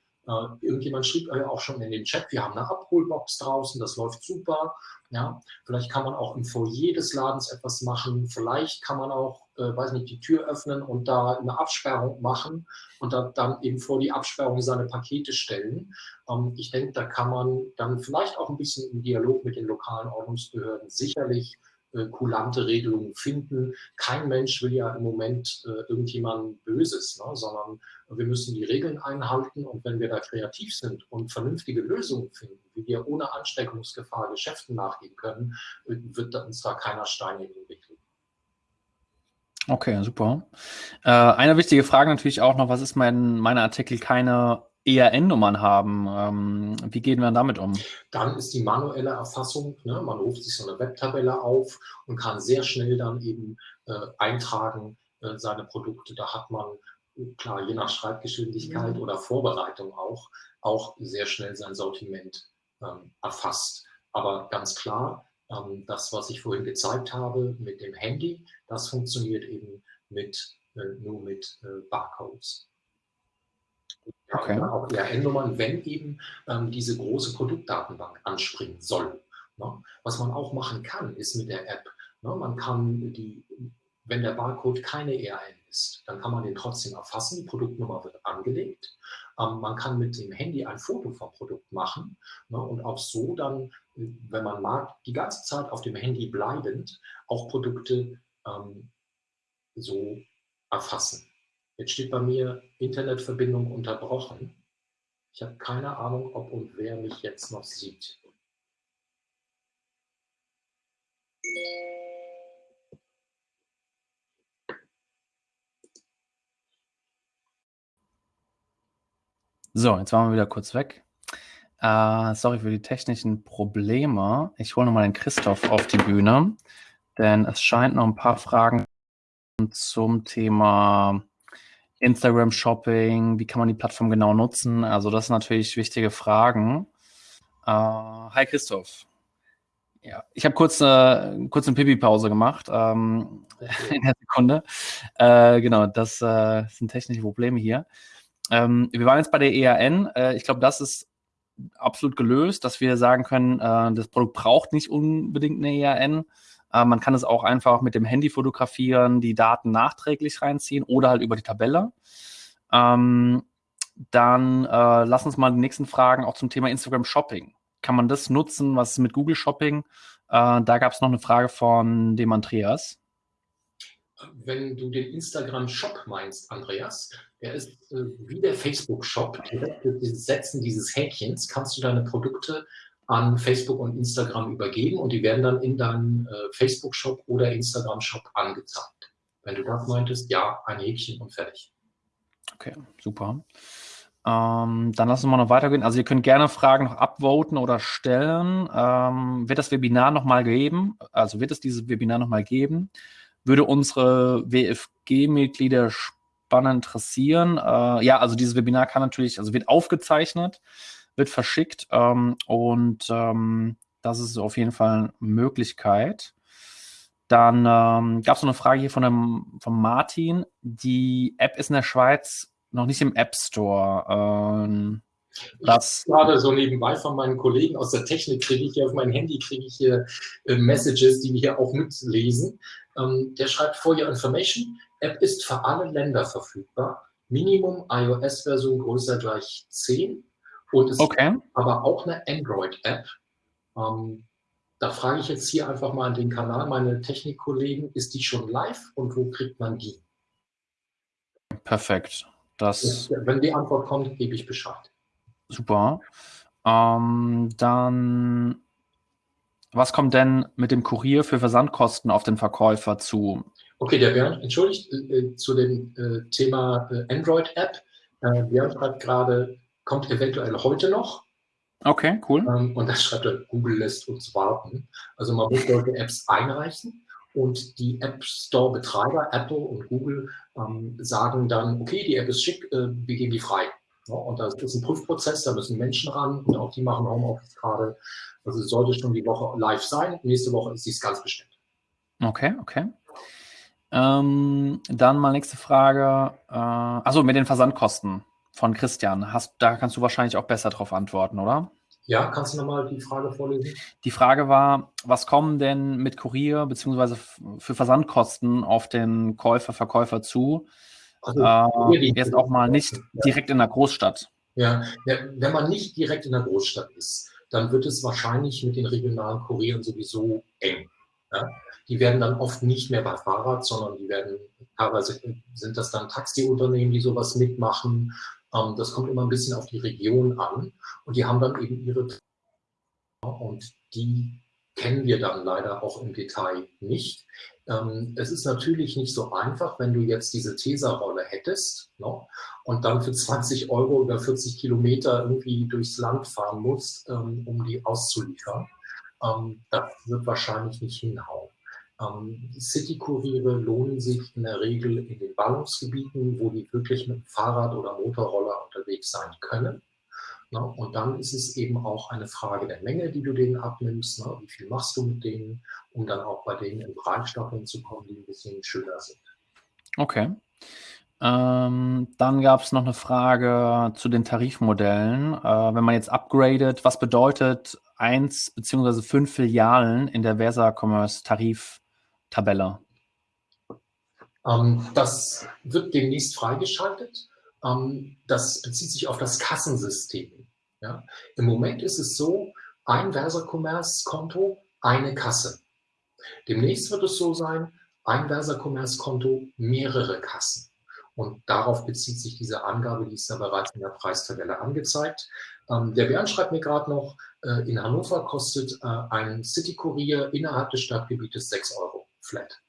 irgendjemand schrieb äh, auch schon in den Chat, wir haben eine Abholbox draußen, das läuft super. Ja, vielleicht kann man auch im Foyer des Ladens etwas machen. Vielleicht kann man auch, äh, weiß nicht, die Tür öffnen und da eine Absperrung machen und da, dann eben vor die Absperrung seine Pakete stellen. Ähm, ich denke, da kann man dann vielleicht auch ein bisschen im Dialog mit den lokalen Ordnungsbehörden sicherlich äh, kulante Regelungen finden. Kein Mensch will ja im Moment äh, irgendjemandem Böses, ne, sondern wir müssen die Regeln einhalten und wenn wir da kreativ sind und vernünftige Lösungen finden, wie wir ohne Ansteckungsgefahr Geschäften nachgehen können, äh, wird uns da keiner Stein in den Weg legen. Okay, super. Äh, eine wichtige Frage natürlich auch noch, was ist mein, meine Artikel keine ERN-Nummern haben. Ähm, wie gehen wir damit um? Dann ist die manuelle Erfassung, ne, man ruft sich so eine Webtabelle auf und kann sehr schnell dann eben äh, eintragen äh, seine Produkte. Da hat man, klar, je nach Schreibgeschwindigkeit mhm. oder Vorbereitung auch, auch sehr schnell sein Sortiment ähm, erfasst. Aber ganz klar, ähm, das, was ich vorhin gezeigt habe mit dem Handy, das funktioniert eben mit, äh, nur mit äh, Okay. Ja, auch ERN-Nummern, wenn eben ähm, diese große Produktdatenbank anspringen soll. Ne? Was man auch machen kann, ist mit der App, ne? man kann die, wenn der Barcode keine ERN ist, dann kann man den trotzdem erfassen, die Produktnummer wird angelegt. Ähm, man kann mit dem Handy ein Foto vom Produkt machen ne? und auch so dann, wenn man mag, die ganze Zeit auf dem Handy bleibend auch Produkte ähm, so erfassen. Jetzt steht bei mir Internetverbindung unterbrochen. Ich habe keine Ahnung, ob und wer mich jetzt noch sieht. So, jetzt waren wir wieder kurz weg. Äh, sorry für die technischen Probleme. Ich hole nochmal den Christoph auf die Bühne, denn es scheint noch ein paar Fragen zum Thema Instagram Shopping, wie kann man die Plattform genau nutzen? Also das sind natürlich wichtige Fragen. Äh, hi Christoph. Ja, ich habe kurz, äh, kurz eine Pipi-Pause gemacht ähm, in der Sekunde. Äh, genau, das äh, sind technische Probleme hier. Ähm, wir waren jetzt bei der ERN. Äh, ich glaube, das ist absolut gelöst, dass wir sagen können, äh, das Produkt braucht nicht unbedingt eine ERN. Äh, man kann es auch einfach mit dem Handy fotografieren, die Daten nachträglich reinziehen oder halt über die Tabelle. Ähm, dann äh, lass uns mal die nächsten Fragen auch zum Thema Instagram Shopping kann man das nutzen? Was ist mit Google Shopping? Äh, da gab es noch eine Frage von dem Andreas. Wenn du den Instagram Shop meinst, Andreas, der ist äh, wie der Facebook Shop. Dem Setzen dieses Häkchens kannst du deine Produkte an Facebook und Instagram übergeben und die werden dann in deinem äh, Facebook Shop oder Instagram Shop angezeigt. Wenn du das meintest, ja, ein Häkchen und fertig. Okay, super. Ähm, dann lassen wir noch weitergehen. Also ihr könnt gerne Fragen noch upvoten oder stellen. Ähm, wird das Webinar nochmal geben? Also wird es dieses Webinar nochmal geben? Würde unsere WFG-Mitglieder spannend interessieren? Äh, ja, also dieses Webinar kann natürlich, also wird aufgezeichnet, wird verschickt ähm, und ähm, das ist auf jeden Fall eine Möglichkeit. Dann ähm, gab es noch eine Frage hier von, dem, von Martin. Die App ist in der Schweiz noch nicht im App Store. Ähm, das gerade so nebenbei von meinen Kollegen aus der Technik kriege ich hier auf mein Handy kriege ich hier äh, Messages, die wir hier auch mitlesen. Ähm, der schreibt For Your Information, App ist für alle Länder verfügbar. Minimum iOS-Version größer gleich 10 und es okay. ist aber auch eine Android-App. Ähm, da frage ich jetzt hier einfach mal an den Kanal meine Technikkollegen, ist die schon live und wo kriegt man die? Perfekt. Das Wenn die Antwort kommt, gebe ich Bescheid. Super. Ähm, dann, was kommt denn mit dem Kurier für Versandkosten auf den Verkäufer zu? Okay, der Bernd, entschuldigt, äh, zu dem äh, Thema äh, Android-App. Äh, Bernd schreibt gerade, kommt eventuell heute noch. Okay, cool. Ähm, und das schreibt er, Google lässt uns warten. Also man muss solche Apps einreichen und die App Store-Betreiber, Apple und Google, ähm, sagen dann, okay, die App ist schick, äh, wir geben die frei. Ja, und das ist ein Prüfprozess, da müssen Menschen ran und auch die machen Homeoffice gerade. Also es sollte schon die Woche live sein. Nächste Woche ist dies ganz bestimmt. Okay, okay. Ähm, dann mal nächste Frage. Äh, also mit den Versandkosten von Christian. Hast, da kannst du wahrscheinlich auch besser darauf antworten, oder? Ja, kannst du nochmal die Frage vorlesen? Die Frage war, was kommen denn mit Kurier bzw. für Versandkosten auf den Käufer, Verkäufer zu? Also, äh, jetzt auch mal nicht ja. direkt in der Großstadt. Ja, wenn man nicht direkt in der Großstadt ist, dann wird es wahrscheinlich mit den regionalen Kurieren sowieso eng. Ja? Die werden dann oft nicht mehr bei Fahrrad, sondern die werden, teilweise sind das dann Taxiunternehmen, die sowas mitmachen das kommt immer ein bisschen auf die Region an und die haben dann eben ihre und die kennen wir dann leider auch im Detail nicht. Ähm, es ist natürlich nicht so einfach, wenn du jetzt diese Tesa-Rolle hättest no, und dann für 20 Euro über 40 Kilometer irgendwie durchs Land fahren musst, ähm, um die auszuliefern. Ähm, das wird wahrscheinlich nicht hinhauen. Ähm, City-Kuriere lohnen sich in der Regel in den Ballungsgebieten, wo die wirklich mit Fahrrad oder Motorroller unterwegs sein können. Na, und dann ist es eben auch eine Frage der Menge, die du denen abnimmst. Na, wie viel machst du mit denen, um dann auch bei denen in Preisstaffeln zu kommen, die ein bisschen schöner sind. Okay. Ähm, dann gab es noch eine Frage zu den Tarifmodellen. Äh, wenn man jetzt upgradet, was bedeutet eins bzw. fünf Filialen in der Versa Commerce Tarif Tabelle? Ähm, das wird demnächst freigeschaltet. Ähm, das bezieht sich auf das Kassensystem. Ja? Im Moment ist es so, ein Versa-Commerce-Konto, eine Kasse. Demnächst wird es so sein, ein Versa-Commerce-Konto, mehrere Kassen. Und darauf bezieht sich diese Angabe, die ist ja bereits in der Preistabelle angezeigt. Ähm, der Bernd schreibt mir gerade noch, äh, in Hannover kostet äh, ein City-Kurier innerhalb des Stadtgebietes 6 Euro flat.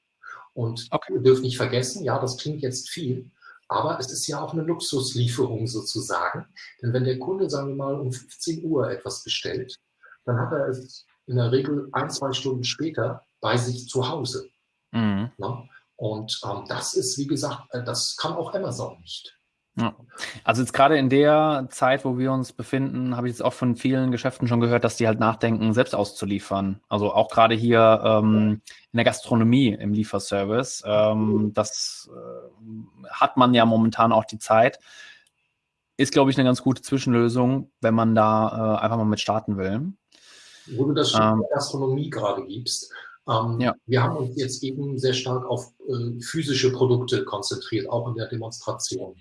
Und okay. ihr dürft nicht vergessen, ja, das klingt jetzt viel, Aber es ist ja auch eine Luxuslieferung sozusagen. Denn wenn der Kunde, sagen wir mal, um 15 Uhr etwas bestellt, dann hat er es in der Regel ein, zwei Stunden später bei sich zu Hause. Mhm. Ne? Und ähm, das ist, wie gesagt, äh, das kann auch Amazon nicht. Ja. Also jetzt gerade in der Zeit, wo wir uns befinden, habe ich jetzt auch von vielen Geschäften schon gehört, dass die halt nachdenken, selbst auszuliefern. Also auch gerade hier ähm, in der Gastronomie im Lieferservice. Ähm, das äh, hat man ja momentan auch die Zeit. Ist, glaube ich, eine ganz gute Zwischenlösung, wenn man da äh, einfach mal mit starten will. Wo du das ähm, Gastronomie gerade gibst. Ähm, ja. Wir haben uns jetzt eben sehr stark auf äh, physische Produkte konzentriert, auch in der Demonstration.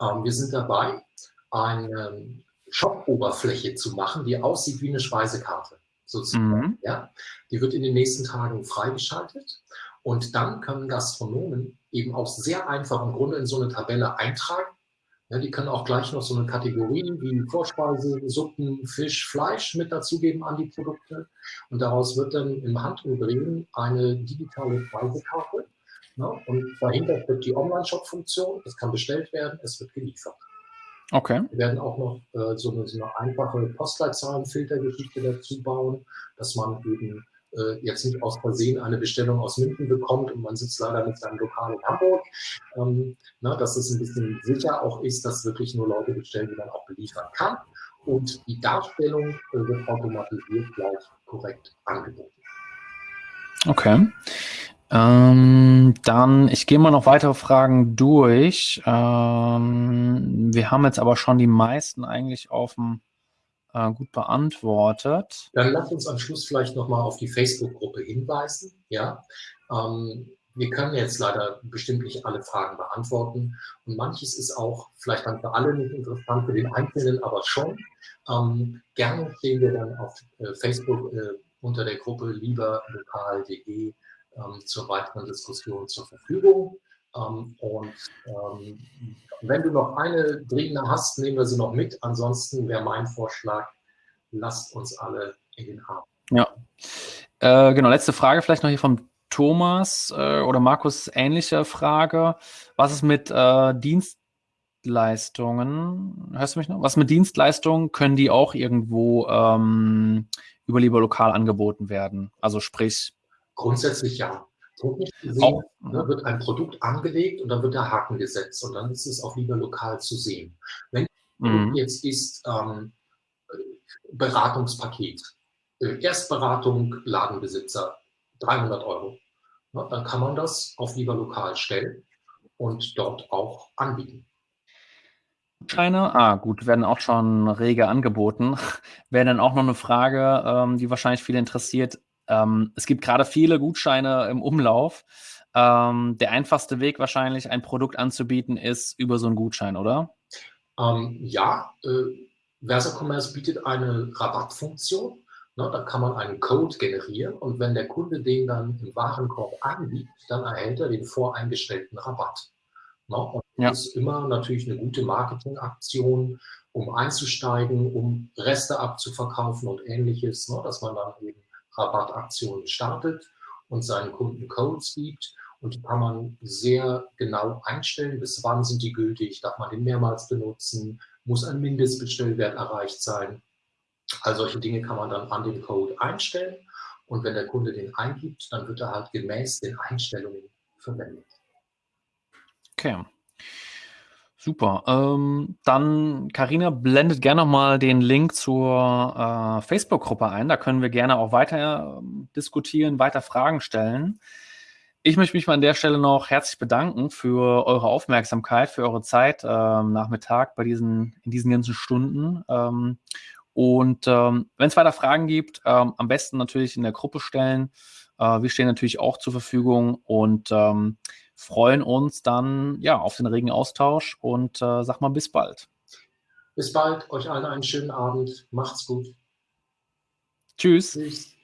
Ähm, wir sind dabei, eine Shop-Oberfläche zu machen, die aussieht wie eine Speisekarte. Sozusagen, mhm. ja? Die wird in den nächsten Tagen freigeschaltet und dann können Gastronomen eben auch sehr einfach im Grunde in so eine Tabelle eintragen. Ja, die können auch gleich noch so eine Kategorie wie Vorspeise, Suppen, Fisch, Fleisch mit dazugeben an die Produkte. Und daraus wird dann im Handumdrehen eine digitale Speisekarte Ne? Und dahinter steckt die Online-Shop-Funktion. Es kann bestellt werden, es wird geliefert. Okay. Wir werden auch noch äh, so, eine, so, eine, einfache Postleitzahlenfiltergeschichte dazu bauen, dass man eben äh, jetzt nicht aus Versehen eine Bestellung aus München bekommt und man sitzt leider mit seinem Lokal in Hamburg. Ähm, na, ne, dass es ein bisschen sicher auch ist, dass wirklich nur Leute bestellen, die man auch beliefern kann. Und die Darstellung äh, wird automatisiert gleich korrekt angeboten. Okay. Ähm, dann, ich gehe mal noch weitere Fragen durch. Ähm, wir haben jetzt aber schon die meisten eigentlich auf dem äh, gut beantwortet. Dann lass uns am Schluss vielleicht nochmal auf die Facebook-Gruppe hinweisen. Ja, ähm, wir können jetzt leider bestimmt nicht alle Fragen beantworten und manches ist auch vielleicht dann für alle nicht interessant, für den Einzelnen aber schon. Ähm, gerne stehen wir dann auf äh, Facebook äh, unter der Gruppe lieberlokal.de ähm, zur weiteren Diskussion zur Verfügung. Ähm, und ähm, wenn du noch eine dringende hast, nehmen wir sie noch mit. Ansonsten wäre mein Vorschlag, lasst uns alle in den Arm. Ja, äh, genau. Letzte Frage vielleicht noch hier vom Thomas äh, oder Markus, ähnliche Frage. Was ist mit äh, Dienstleistungen? Hörst du mich noch? Was mit Dienstleistungen? Können die auch irgendwo ähm, über lieber lokal angeboten werden? Also sprich, Grundsätzlich ja. Technisch gesehen ne, wird ein Produkt angelegt und dann wird der Haken gesetzt und dann ist es auch lieber lokal zu sehen. Wenn mhm. jetzt ist ähm, Beratungspaket, äh, Erstberatung Ladenbesitzer 300 Euro, ne, dann kann man das auf lieber lokal stellen und dort auch anbieten. Scheine, ah gut, werden auch schon rege angeboten. Wäre dann auch noch eine Frage, ähm, die wahrscheinlich viele interessiert. Ähm, es gibt gerade viele Gutscheine im Umlauf. Ähm, der einfachste Weg wahrscheinlich, ein Produkt anzubieten, ist über so einen Gutschein, oder? Ähm, ja, äh, Versa Commerce bietet eine Rabattfunktion. Ne, da kann man einen Code generieren und wenn der Kunde den dann im Warenkorb eingibt, dann erhält er den voreingestellten Rabatt. Ne, und ja. das ist immer natürlich eine gute Marketingaktion, um einzusteigen, um Reste abzuverkaufen und ähnliches, ne, dass man dann eben Rabattaktionen startet und seinen Kunden Codes gibt. Und die kann man sehr genau einstellen, bis wann sind die gültig, darf man den mehrmals benutzen, muss ein Mindestbestellwert erreicht sein. All solche Dinge kann man dann an den Code einstellen. Und wenn der Kunde den eingibt, dann wird er halt gemäß den Einstellungen verwendet. Okay. Super. Ähm, dann, Karina, blendet gerne nochmal den Link zur äh, Facebook-Gruppe ein. Da können wir gerne auch weiter äh, diskutieren, weiter Fragen stellen. Ich möchte mich mal an der Stelle noch herzlich bedanken für eure Aufmerksamkeit, für eure Zeit äh, Nachmittag bei diesen, in diesen ganzen Stunden. Ähm, und ähm, wenn es weiter Fragen gibt, ähm, am besten natürlich in der Gruppe stellen. Äh, wir stehen natürlich auch zur Verfügung und ähm, freuen uns dann ja auf den regen Austausch und äh, sag mal bis bald. Bis bald, euch allen einen schönen Abend. Macht's gut. Tschüss. Tschüss.